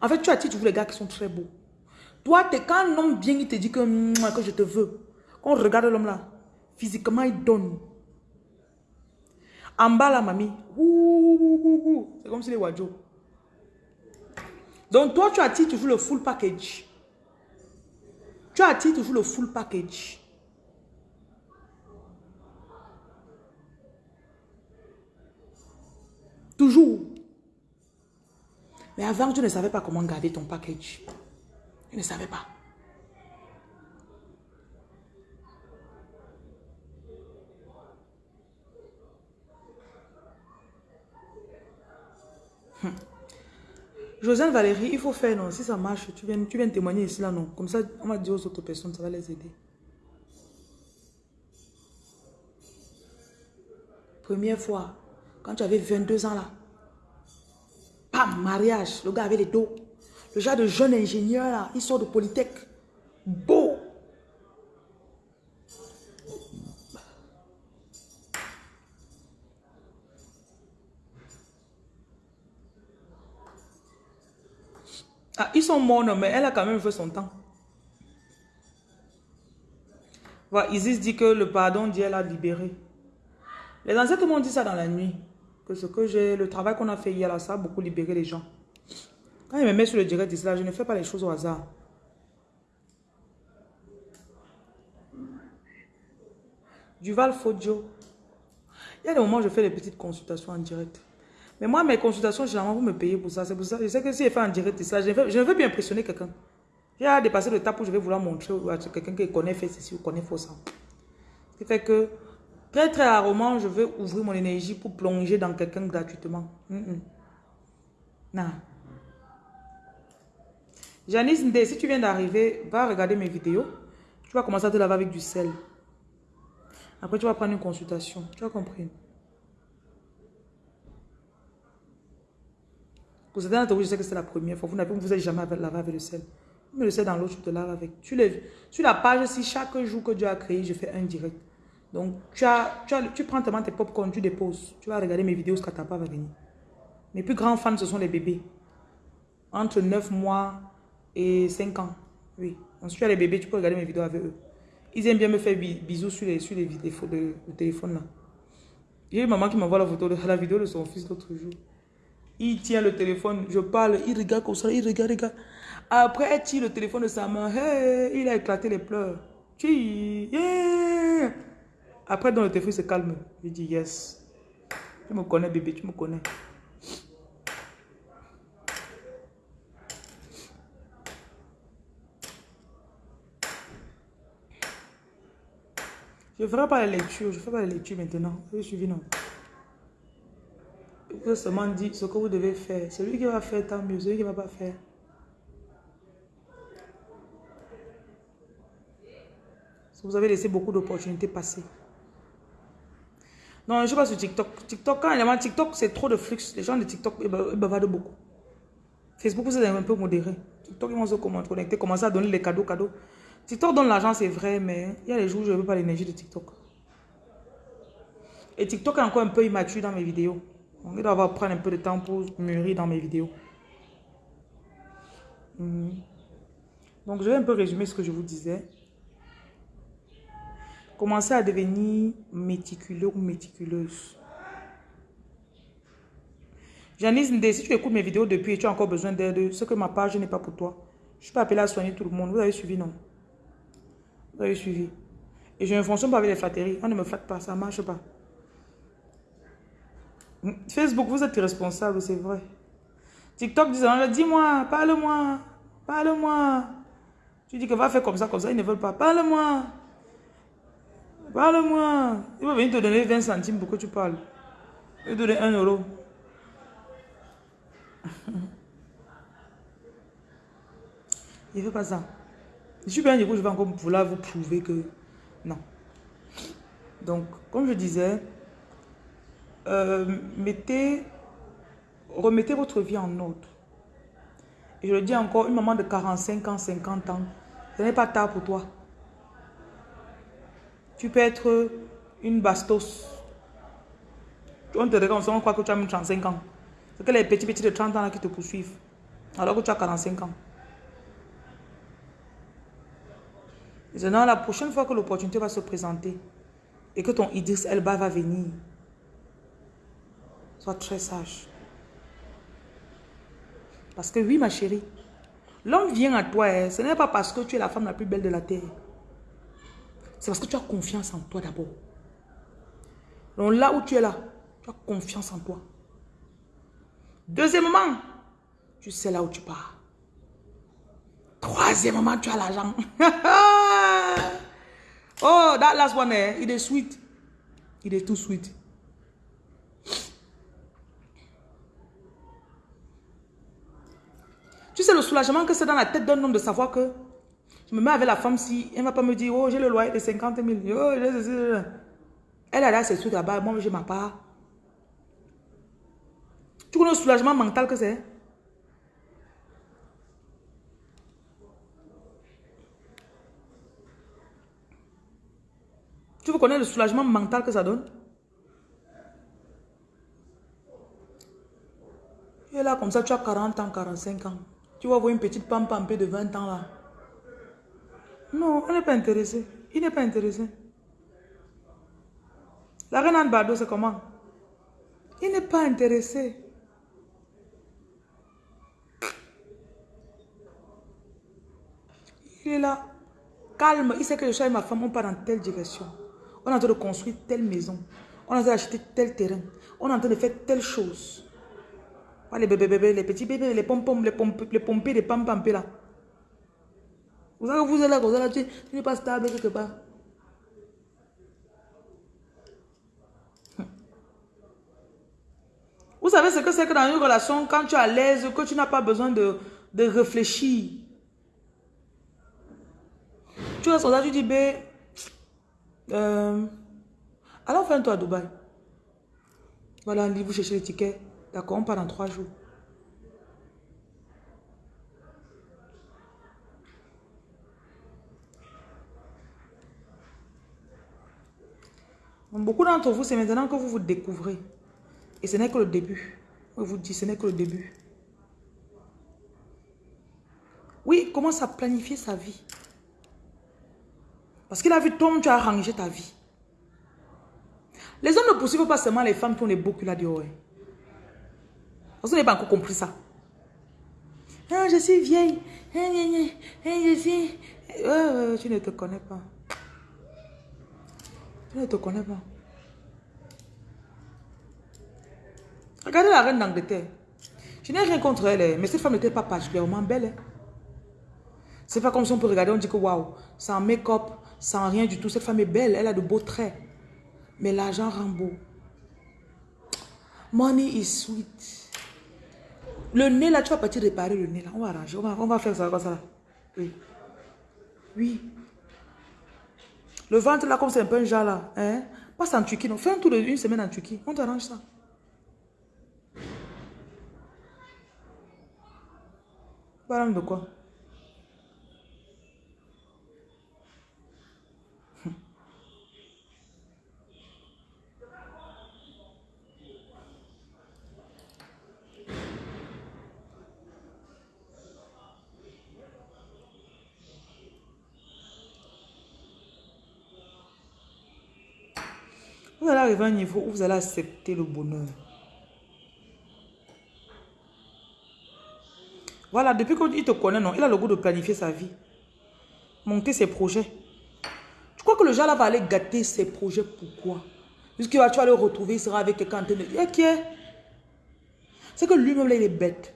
En fait, tu tu veux les gars qui sont très beaux. Toi, es, quand un homme vient, il te dit que, que je te veux. Quand on regarde l'homme là, physiquement, il donne. En bas, la mamie, c'est comme si les wadjo. Donc, toi, tu as dit toujours le full package. Tu dit toujours le full package. Toujours. Mais avant, tu ne savais pas comment garder ton package. Tu ne savais pas. Hum. Josiane Valérie, il faut faire, non? Si ça marche, tu viens, tu viens témoigner ici, là, non? Comme ça, on va dire aux autres personnes, ça va les aider. Première fois, quand tu avais 22 ans, là. Pam, mariage, le gars avait les dos. Le genre de jeune ingénieur, là, il sort de Polytech. Beau. Ah, ils sont morts, mais elle a quand même fait son temps. Voilà, Isis dit que le pardon d'hier l'a libéré. Les ancêtres m'ont dit ça dans la nuit. Que ce que j'ai, le travail qu'on a fait hier, là, ça a beaucoup libéré les gens. Quand il me met sur le direct là, je ne fais pas les choses au hasard. Duval Fodio. Il y a des moments où je fais des petites consultations en direct. Mais moi, mes consultations, généralement, vous me payez pour ça. C'est pour ça. Je sais que si je fais en direct ça, je, veux, je veux bien impressionner quelqu'un. J'ai dépassé le tape où je vais vouloir montrer à quelqu'un qui connaît fait ceci ou connaît faux ça. Ce qui fait que très très rarement, je veux ouvrir mon énergie pour plonger dans quelqu'un gratuitement. Non. Janice Ndé, si tu viens d'arriver, va regarder mes vidéos. Tu vas commencer à te laver avec du sel. Après, tu vas prendre une consultation. Tu as compris? Pour certains d'entre vous, je sais que c'est la première fois. Vous n'avez vous, jamais lavé avec le sel. Mais le sel dans l'eau, tu te laves avec. Tu. Sur la page, si chaque jour que Dieu a créé, je fais un direct. Donc, tu, as, tu, as, tu prends tellement tes popcorn, tu déposes. Tu vas regarder mes vidéos, ce que tu pas va venir. Mes plus grands fans, ce sont les bébés. Entre 9 mois et 5 ans. Oui. Ensuite, tu as les bébés, tu peux regarder mes vidéos avec eux. Ils aiment bien me faire bisous sur les, sur les téléphone là. J'ai une maman qui m'envoie la la vidéo de son fils l'autre jour. Il tient le téléphone, je parle, il regarde comme ça, il regarde, regarde. Après, elle tire le téléphone de sa main, il a éclaté les pleurs. Après, dans le téléphone, il se calme. Il dit, yes. Tu me connais, bébé, tu me connais. Je ne ferai pas les lectures. Je ne fais pas les lectures maintenant. Avez suivi, non? Vous seulement dit ce que vous devez faire. Celui qui va faire, tant mieux. Celui qui ne va pas faire. Vous avez laissé beaucoup d'opportunités passer. Non, je pas sur TikTok. TikTok, quand a TikTok, c'est trop de flux. Les gens de TikTok, ils bavardent beaucoup. Facebook, vous êtes un peu modéré. TikTok, ils vont se connecter, commencer à donner les cadeaux, cadeaux. TikTok donne l'argent, c'est vrai, mais il y a les jours où je ne veux pas l'énergie de TikTok. Et TikTok est encore un peu immature dans mes vidéos. On il doit prendre un peu de temps pour mûrir dans mes vidéos. Mhm. Donc, je vais un peu résumer ce que je vous disais. Commencez à devenir méticuleux ou méticuleuse. Janice si tu écoutes mes vidéos depuis et tu as encore besoin d'aide, ce que ma page n'est pas pour toi. Je ne suis pas appelée à soigner tout le monde. Vous avez suivi, non? Vous avez suivi. Et je ne fonctionne pas avec les flatteries. On ne me flatte pas, ça ne marche pas. Facebook, vous êtes irresponsable, c'est vrai. TikTok dit, dis-moi, parle-moi, parle-moi. Tu dis que va faire comme ça, comme ça, ils ne veulent pas. Parle-moi. Parle-moi. Il va venir te donner 20 centimes pour que tu parles. Il va te donner 1 euro. Il ne fait pas ça. Je suis bien du coup, je vais encore vous prouver que non. Donc, comme je disais, euh, mettez, remettez votre vie en ordre. Et je le dis encore, une maman de 45 ans, 50 ans, ce n'est pas tard pour toi. Tu peux être une bastos. On te regarde, on croit que tu as 35 ans. C'est que les petits petits de 30 ans là qui te poursuivent. Alors que tu as 45 ans. Maintenant, la prochaine fois que l'opportunité va se présenter et que ton Idris Elba va venir, sois très sage. Parce que oui, ma chérie, l'homme vient à toi, hein. ce n'est pas parce que tu es la femme la plus belle de la terre. C'est parce que tu as confiance en toi d'abord. Donc là où tu es là, tu as confiance en toi. Deuxièmement, tu sais là où tu pars. Troisièmement, tu as l'argent. oh, that last one, eh, il est sweet. Il est tout sweet. Tu sais le soulagement que c'est dans la tête d'un homme de savoir que je me mets avec la femme si elle ne va pas me dire, oh, j'ai le loyer de 50 000. Oh, elle a là ses trucs là-bas, moi j'ai ma part. Tu connais le soulagement mental que c'est Tu veux connaître le soulagement mental que ça donne? Tu es là comme ça, tu as 40 ans, 45 ans. Tu vas voir une petite pampampe de 20 ans là. Non, elle n'est pas intéressée. Il n'est pas intéressé. La reine Anne Bardo, c'est comment? Il n'est pas intéressé. Il est là, calme. Il sait que je suis et ma femme, on part dans telle direction. On est en train de construire telle maison. On est en train d'acheter tel terrain. On est en train de faire telle chose. les bébés, bébés, les petits bébés, les pom-pom, les, pom les pompés, les pam là. Vous savez, vous là, vous êtes là, tu n'es pas stable quelque part. Vous savez ce que c'est que dans une relation, quand tu es à l'aise, que tu n'as pas besoin de, de réfléchir. Tu restes là, tu dis, ben, euh, alors fais-toi à Dubaï. Voilà, vous cherchez les tickets. D'accord, on part dans trois jours. Beaucoup d'entre vous, c'est maintenant que vous vous découvrez. Et ce n'est que le début. Je vous dis, ce n'est que le début. Oui, commence à planifier sa vie. Parce qu'il a vu toi, tu as arrangé ta vie. Les hommes ne poursuivent pas seulement les femmes qui ont les beaux culs là dehors. Parce que vous n'avez pas encore compris ça. Ah, je suis vieille. Ah, ah, je suis... tu ne te connais pas. Tu ne te connais pas. Regardez la reine d'Angleterre. Je n'ai rien contre elle, mais cette femme n'était pas particulièrement belle. Hein. C'est pas comme si on peut regarder, on dit que waouh, un make-up, sans rien du tout. Cette femme est belle, elle a de beaux traits. Mais l'argent rend beau. Money is sweet. Le nez là, tu vas partir réparer le nez là. On va arranger, on va, on va faire ça comme ça. Là. Oui. Oui. Le ventre là, comme c'est un peu un genre là. Hein? Passe en Turquie. Donc, fais un tour d'une semaine en Turquie. On t'arrange ça. Parle de quoi? Vous allez arriver à un niveau où vous allez accepter le bonheur. Voilà, depuis qu'il te connaît, non, il a le goût de planifier sa vie. Monter ses projets. Tu crois que le genre là va aller gâter ses projets Pourquoi Puisqu'il va, tu vas le retrouver, il sera avec quelqu'un en train de dire, qui est? C'est que lui-même, il est bête.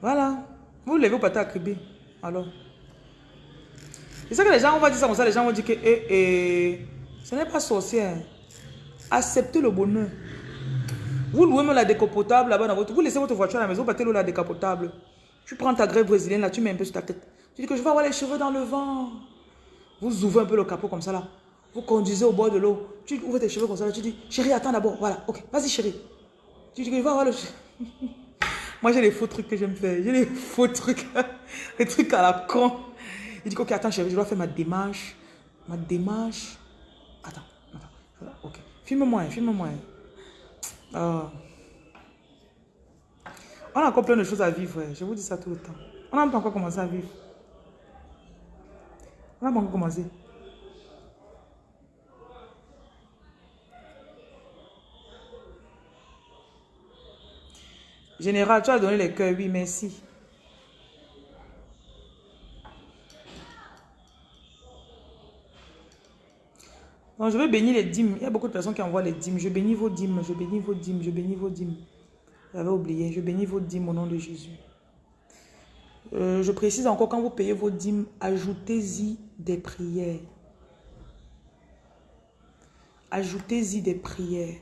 Voilà. Vous levez, vous partez à Kribi. Alors? C'est ça que les gens, on va dire ça comme ça, les gens vont dire que eh, eh, ce n'est pas sorcier. hein. Acceptez le bonheur. Vous louez même la décapotable là-bas dans votre... Vous laissez votre voiture à la maison, partez louer la décapotable. Tu prends ta grève brésilienne là, tu mets un peu sur ta tête. Tu dis que je vais avoir les cheveux dans le vent. Vous ouvrez un peu le capot comme ça là. Vous conduisez au bord de l'eau. Tu ouvres tes cheveux comme ça là. Tu dis, chérie, attends d'abord. Voilà, ok, vas-y chérie. Tu dis que je vais avoir le... Moi j'ai les faux trucs que j'aime faire. J'ai les faux trucs. les trucs à la con. Il dit, ok, attends chérie, je dois faire ma démarche. Ma démarche. Attends, attends. Ok. Filme-moi, filme-moi. Ah. On a encore plein de choses à vivre, je vous dis ça tout le temps. On n'a pas encore commencé à vivre. On n'a pas encore commencé. Général, tu as donné les cœurs, oui, merci. Donc, je vais bénir les dîmes. Il y a beaucoup de personnes qui envoient les dîmes. Je bénis vos dîmes, je bénis vos dîmes, je bénis vos dîmes. J'avais oublié. Je bénis vos dîmes au nom de Jésus. Euh, je précise encore, quand vous payez vos dîmes, ajoutez-y des prières. Ajoutez-y des prières.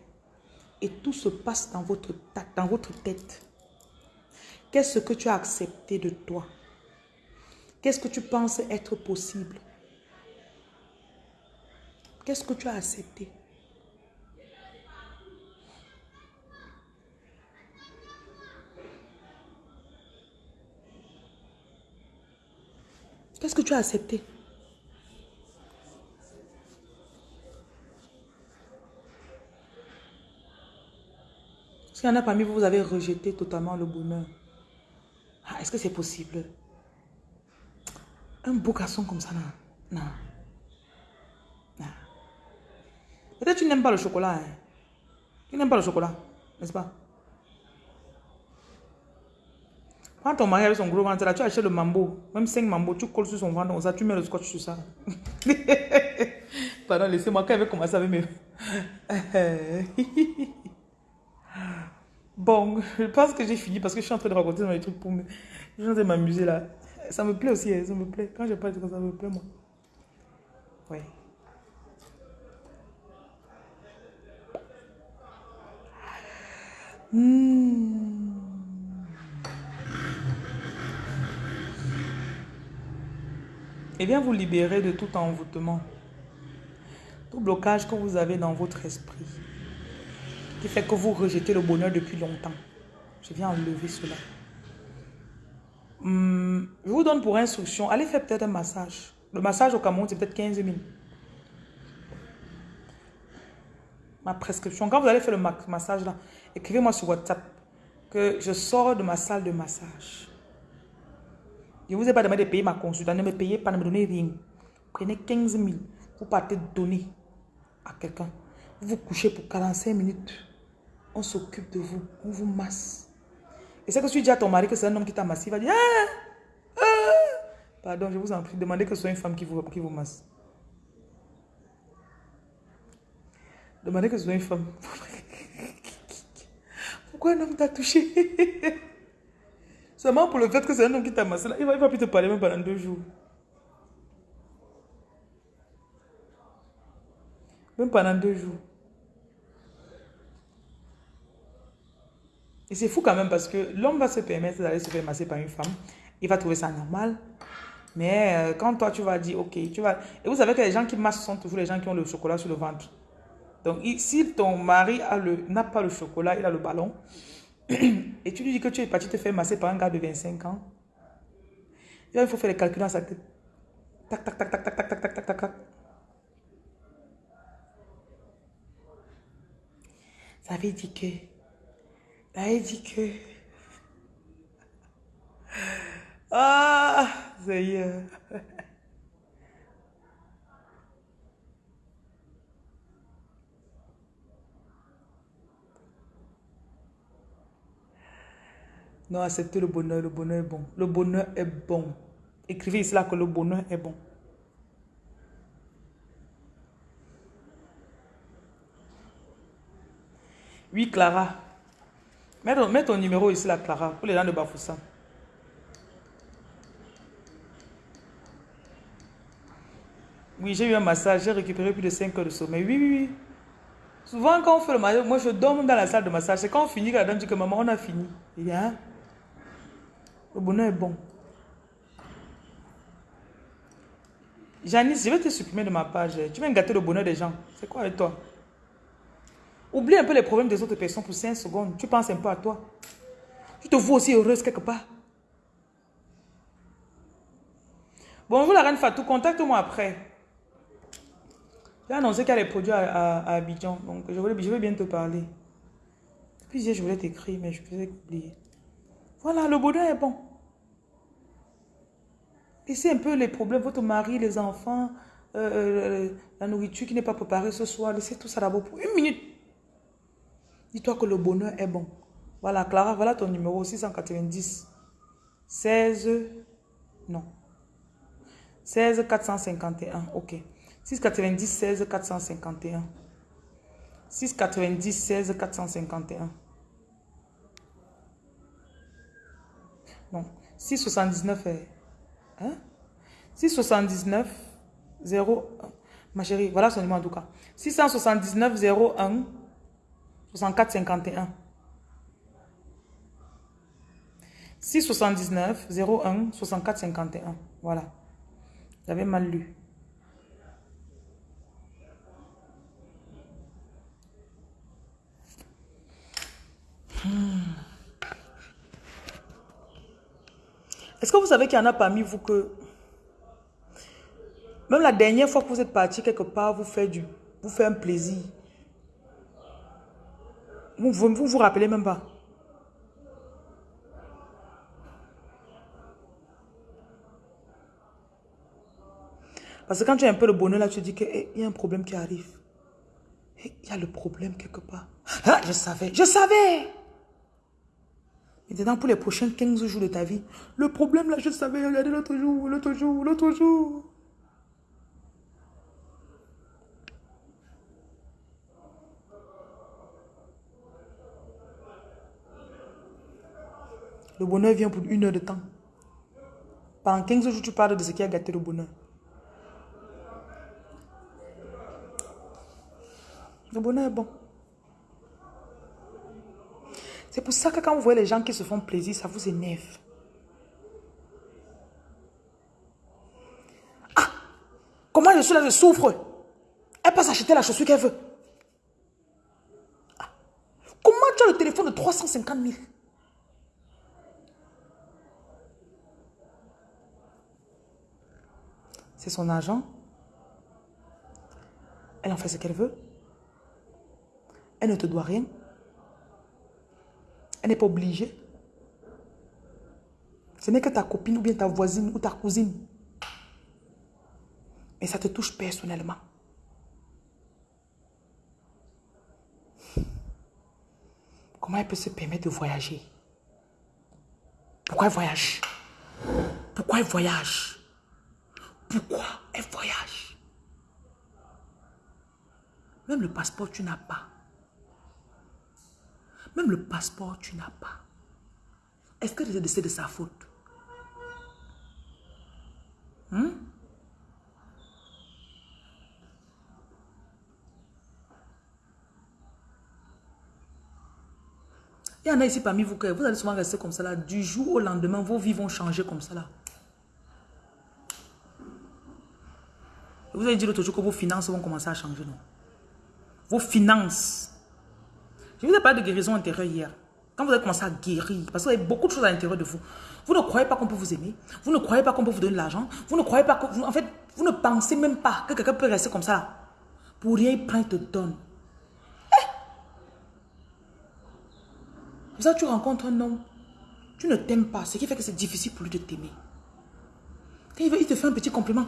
Et tout se passe dans votre, dans votre tête. Qu'est-ce que tu as accepté de toi? Qu'est-ce que tu penses être possible? Qu'est-ce que tu as accepté? Qu'est-ce que tu as accepté? Est-ce qu'il y en a parmi vous, vous avez rejeté totalement le bonheur? Ah, Est-ce que c'est possible? Un beau garçon comme ça, non. Non. non. Peut-être tu n'aimes pas le chocolat. Hein? Tu n'aimes pas le chocolat, n'est-ce pas? Quand ton mari avec son gros ventre là, tu achètes le mambo, même 5 mambo, tu colles sur son ventre, comme ça, tu mets le scotch sur ça. Pardon, laissez-moi, quand elle va commencer avec mes... bon, je pense que j'ai fini parce que je suis en train de raconter dans les trucs pour me... Je suis en train de m'amuser là. Ça me plaît aussi, hein, ça me plaît. Quand je parle de ça, ça me plaît, moi. Ouais. Hmm. Et vient vous libérer de tout envoûtement, tout blocage que vous avez dans votre esprit, qui fait que vous rejetez le bonheur depuis longtemps. Je viens enlever cela. Hmm, je vous donne pour instruction, allez faire peut-être un massage. Le massage au Cameroun, c'est peut-être 15 000. Ma prescription, quand vous allez faire le ma- massage là, écrivez-moi sur WhatsApp que je sors de ma salle de massage. Je ne vous ai pas demandé de payer ma consultation. Ne me payez pas, ne me donnez rien. Prenez 15 000. Vous partez donner à quelqu'un. Vous vous couchez pour 45 minutes. On s'occupe de vous. On vous masse. Et c'est que si tu dis à ton mari que c'est un homme qui t'a massé, il va dire ah, ah. Pardon, je vous en prie. Demandez que ce soit une femme qui vous, qui vous masse. Demandez que ce soit une femme. Pourquoi un homme t'a touché? Seulement pour le fait que c'est un homme qui t'a massé là, il va, il va plus te parler même pendant deux jours. Même pendant deux jours. Et c'est fou quand même parce que l'homme va se permettre d'aller se faire masser par une femme. Il va trouver ça normal. Mais euh, quand toi, tu vas dire, ok, tu vas... Et vous savez que les gens qui massent sont toujours les gens qui ont le chocolat sur le ventre. Donc, si ton mari n'a pas le chocolat, il a le ballon, et tu lui dis que tu es parti te faire masser par un gars de 25 ans, il faut faire les calculs dans sa tête. Tac, tac, tac, tac, tac, tac, tac, tac, tac, tac. Ça veut dire que... Ça veut dire que... Ah, Seigneur. Non, acceptez le bonheur. Le bonheur est bon. Le bonheur est bon. Écrivez là que le bonheur est bon. Oui, Clara. Mets ton, numéro ici là, Clara, pour les gens de Bafoussam. Oui, j'ai eu un massage, j'ai récupéré plus de 5 heures de sommeil. Oui, oui, oui. Souvent, quand on fait le massage, moi je dors dans la salle de massage. C'est quand on finit que la dame dit que maman, on a fini. Hein? Le bonheur est bon. Janice, je vais te supprimer de ma page. Tu viens gâter le bonheur des gens. C'est quoi avec toi? Oublie un peu les problèmes des autres personnes pour 5 secondes. Tu penses un peu à toi. Tu te vois aussi heureuse quelque part. Bonjour la reine Fatou, contacte-moi après. J'ai annoncé qu'il y a les produits à, Abidjan, donc je, voulais, bien te parler. Puis je voulais t'écrire, mais je faisais oublier. Voilà, le bonheur est bon. Laissez un peu les problèmes, votre mari, les enfants, euh, euh, la nourriture qui n'est pas préparée ce soir. Laissez tout ça d'abord pour une minute. Dis-toi que le bonheur est bon. Voilà, Clara, voilà ton numéro 690 16, non, 16 451, ok. 690 16 451. 690 16 451. Non, 679 est... Hein? 679 0... Ma chérie, voilà son numéro en tout cas. 679 01 64 51. 679 01 64 51. Voilà. J'avais mal lu. Hmm. Est-ce que vous savez qu'il y en a parmi vous que... Même la dernière fois que vous êtes parti quelque part, vous faites, du, vous faites un plaisir. Vous vous, vous rappelez même pas. Parce que quand tu as un peu le bonheur là, tu dis qu'il eh, y a un problème qui arrive. Eh, il y a le problème quelque part. Ah, je savais, je savais. Maintenant, pour les prochains 15 jours de ta vie, le problème là, je savais, regardez l'autre jour, l'autre jour, l'autre jour. Le bonheur vient pour une heure de temps. Pendant 15 jours, tu parles de ce qui a gâté le bonheur. Le bonheur est bon. C'est pour ça que quand vous voyez les gens qui se font plaisir, ça vous énerve. Ah Comment je suis là, je souffre. Elle peut s'acheter la chaussure qu'elle veut. Ah. Comment tu as le téléphone de 350 000 C'est son argent. Elle en fait ce qu'elle veut. Elle ne te doit rien. Elle n'est pas obligée. Ce n'est que ta copine ou bien ta voisine ou ta cousine. Mais ça te touche personnellement. Comment elle peut se permettre de voyager? Pourquoi elle voyage? Pourquoi elle voyage? Pourquoi elle voyage? Même le passeport, tu n'as pas. Même le passeport, tu n'as pas. Est-ce que c'est de sa faute? Hmm? Il y en a ici parmi vous que vous allez souvent rester comme ça. Du jour au lendemain, vos vies vont changer comme ça. Vous avez dit l'autre jour que vos finances vont commencer à changer, non? Vos finances. Je vous ai parlé de guérison intérieure hier. Quand vous avez commencé à guérir, parce que vous avez beaucoup de choses à l'intérieur de vous. Vous ne croyez pas qu'on peut vous aimer. Vous ne croyez pas qu'on peut vous donner de l'argent. Vous ne croyez pas que... En fait, vous ne pensez même pas que quelqu'un peut rester comme ça. Pour rien, il prend et te donne. ça, tu rencontres un homme, tu ne t'aimes pas, ce qui fait que c'est difficile pour lui de t'aimer. Quand il, veut, il te fait un petit compliment.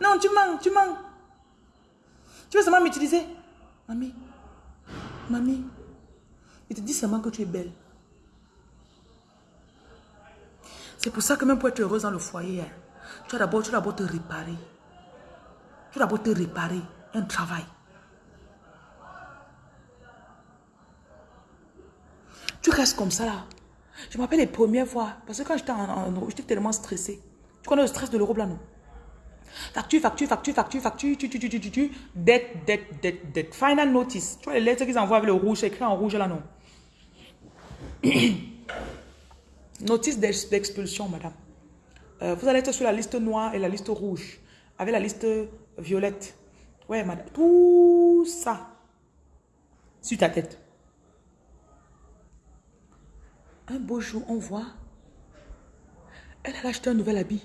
non, tu mens, tu mens. Tu veux seulement m'utiliser? Mamie, mamie, il te dit seulement que tu es belle. C'est pour ça que même pour être heureuse dans le foyer, hein, tu dois d'abord te réparer. Tu dois d'abord te réparer. Un travail. Tu restes comme ça là. Je me rappelle les premières fois. Parce que quand j'étais en, euro, j'étais tellement stressée. Tu connais le stress de l'Europe là, non? Facture, facture, facture, facture, facture, tu, tu, tu, tu, tu, tu, dette, dette, dette, dette. Final notice. Tu vois les lettres qu'ils envoient avec le rouge, écrit en rouge là, non? Notice d'expulsion, madame. Euh, vous allez être sur la liste noire et la liste rouge. Avec la liste violette. Ouais, madame. Tout ça. Sur ta tête. Un beau jour, on voit, elle a acheté un nouvel habit.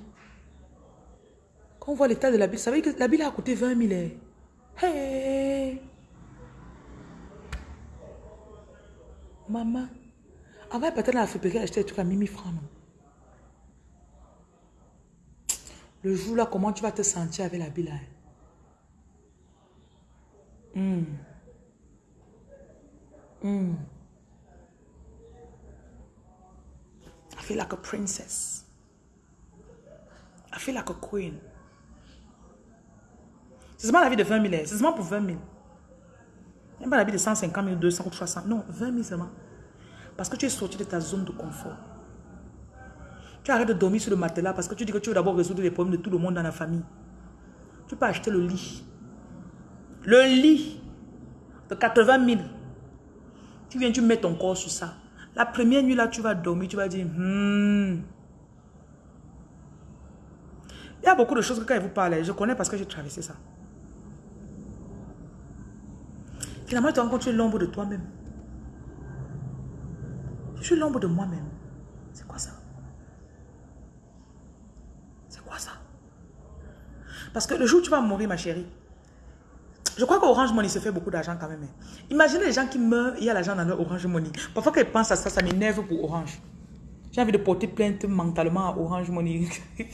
Quand on voit l'état de l'habit, ça veut dire que l'habit a coûté 20 000. Hein. Hey! Maman, avant peut-être la friperie, elle acheté des trucs à 1000 francs. Le jour là, comment tu vas te sentir avec l'habit là? Hum. Hum. I feel like a princess. I feel like a queen. C'est seulement la vie de 20 000. C'est seulement pour 20 000. Même pas la vie de 150 000, 200 ou 300. Non, 20 000 seulement. Parce que tu es sorti de ta zone de confort. Tu arrêtes de dormir sur le matelas parce que tu dis que tu veux d'abord résoudre les problèmes de tout le monde dans la famille. Tu peux acheter le lit. Le lit de 80 000. Tu viens, tu mets ton corps sur ça. La première nuit là, tu vas dormir, tu vas dire, hmm. Il y a beaucoup de choses que quand il vous parle, je connais parce que j'ai traversé ça. Finalement, tu te rends compte l'ombre de toi-même. Je suis l'ombre de moi-même. C'est quoi ça? C'est quoi ça? Parce que le jour où tu vas mourir, ma chérie, je crois qu'Orange Money se fait beaucoup d'argent quand même. Hein. Imaginez les gens qui meurent, il y a l'argent dans leur Orange Money. Parfois quand ils pensent à ça, ça m'énerve pour Orange. J'ai envie de porter plainte mentalement à Orange Money.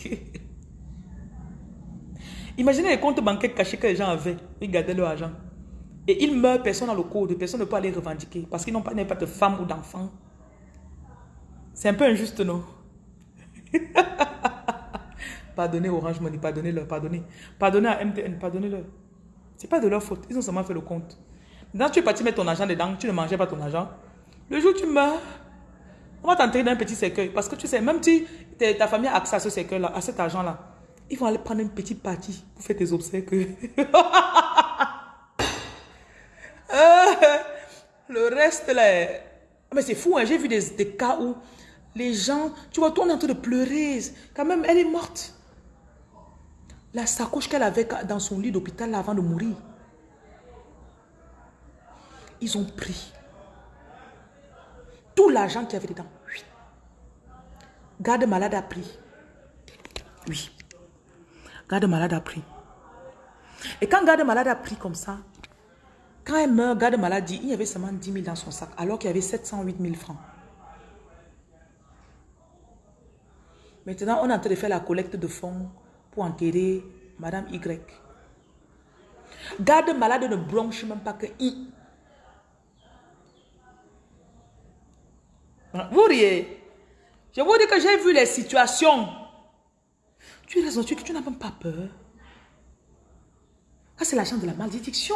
Imaginez les comptes bancaires cachés que les gens avaient. Ils gardaient leur argent. Et ils meurent, personne n'a le code, personne ne peut aller revendiquer. Parce qu'ils n'ont pas, pas de femme ou d'enfant. C'est un peu injuste, non? Pardonnez Orange Money, pardonnez-leur, pardonnez. Pardonnez à MTN, pardonnez-leur. C'est pas de leur faute. Ils ont seulement fait le compte. Quand tu es parti mettre ton argent dedans, tu ne mangeais pas ton argent. Le jour où tu meurs, on va t'enterrer dans un petit cercueil. Parce que tu sais, même si ta famille a accès à ce cercueil-là, à cet argent-là, ils vont aller prendre une petite partie pour faire tes obsèques. le reste, là, mais c'est fou, hein. j'ai vu des, des, cas où les gens, tu vois, toi, on est en train de pleurer. Quand même, elle est morte. La sacoche qu'elle avait dans son lit d'hôpital avant de mourir. Ils ont pris tout l'argent qu'il y avait dedans. Oui. Garde malade a pris. Oui. Garde malade a pris. Et quand garde malade a pris comme ça, quand elle meurt, garde malade dit, il y avait seulement 10 000 dans son sac, alors qu'il y avait 708 000 francs. Maintenant, on est en train de faire la collecte de fonds pour enterrer Madame Y. Garde malade ne blanche même pas que I. Vous riez. Je vous dis que j'ai vu les situations. Tu es raison, tu, tu n'as même pas peur. Ça, c'est l'argent de la malédiction.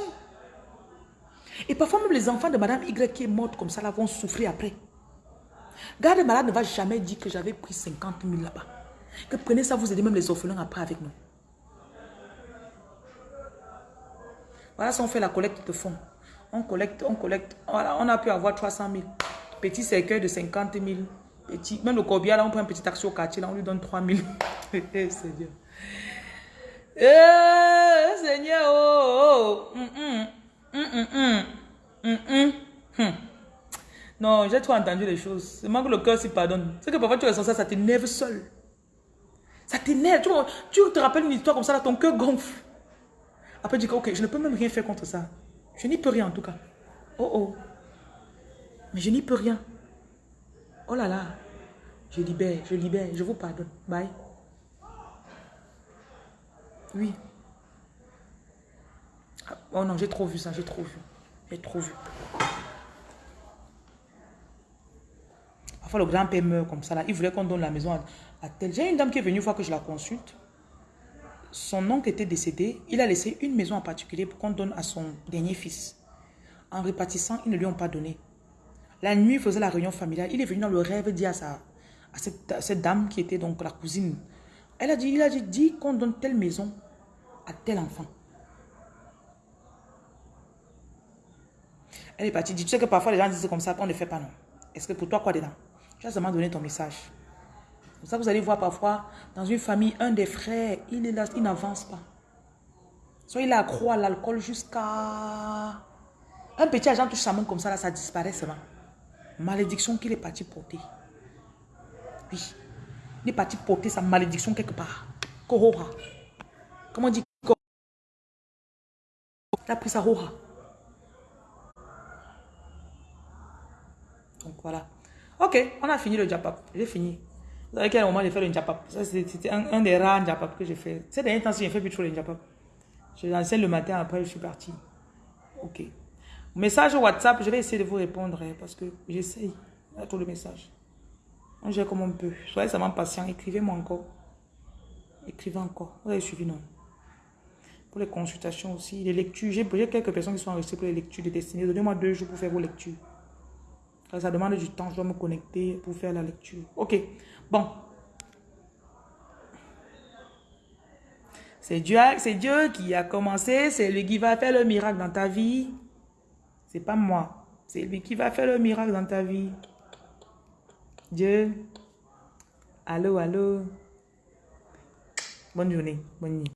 Et parfois même les enfants de Madame Y qui est morte comme ça là vont souffrir après. Garde malade ne va jamais dire que j'avais pris 50 000 là-bas. Que prenez ça, vous aidez même les orphelins après avec nous. Voilà si on fait la collecte de fonds. On collecte, on collecte. Voilà, on a pu avoir 300 000. Petit cercueil de 50 000. Petit, même le corbillard, là, on prend un petit taxi au quartier, là, on lui donne 3 000. Eh, Seigneur. Eh, Seigneur, oh, oh. Hum, hum, hum, hum, hum, hum, hum. Non, j'ai trop entendu les choses. C'est que le cœur s'y pardonne. C'est que parfois tu ressens ça, ça t'énerve seul. Ça t'énerve. Tu, tu, te rappelles une histoire comme ça, là, ton cœur gonfle. Après, tu dis, ok, je ne peux même rien faire contre ça. Je n'y peux rien en tout cas. Oh oh. Mais je n'y peux rien. Oh là là. Je libère, je libère, je vous pardonne. Bye. Oui. Oh non, j'ai trop vu ça, j'ai trop vu. J'ai trop vu. Parfois, le grand-père meurt comme ça. Il voulait qu'on donne la maison à, à tel. J'ai une dame qui est venue une fois que je la consulte. Son oncle était décédé. Il a laissé une maison en particulier pour qu'on donne à son dernier fils. En répartissant, ils ne lui ont pas donné. La nuit, il faisait la réunion familiale. Il est venu dans le rêve dire à, cette, dame qui était donc la cousine. Elle a dit, il a dit, qu'on donne telle maison à tel enfant. Elle est partie. Tu sais que parfois les gens disent comme ça, qu'on ne fait pas non. Est-ce que pour toi, quoi dedans? Tu as seulement donné ton message. Pour ça vous allez voir parfois, dans une famille, un des frères, il est là, il n'avance pas. Soit il a accro à l'alcool jusqu'à... Un petit agent touche sa main comme ça, là, ça disparaît seulement. Malédiction qu'il est parti porter. Oui. Il est parti porter sa malédiction quelque part. Kohora. Comment on dit? Il a pris sa hora. Donc voilà. Ok, on a fini le japap. J'ai fini. Vous savez quel moment j'ai fait le japap C'était un, des rares japap que j'ai fait. Ces derniers temps, j'ai fait plus trop le japap. Je l'enseigne le matin, après je suis parti. Ok. Message WhatsApp, je vais essayer de vous répondre hein, parce que j'essaye. A trop de messages. On gère comme on peut. Soyez seulement patient. Écrivez-moi encore. Écrivez encore. Vous avez suivi, non? Pour les consultations aussi, les lectures. J'ai quelques personnes qui sont enregistrées pour les lectures de destinée. Donnez-moi deux jours pour faire vos lectures. Ça demande du temps. Je dois me connecter pour faire la lecture. Ok. Bon. C'est Dieu, Dieu qui a commencé. C'est lui qui va faire le miracle dans ta vie. C'est pas moi. C'est lui qui va faire le miracle dans ta vie. Dieu. Allô, allô. Bonne journée. Bonne nuit.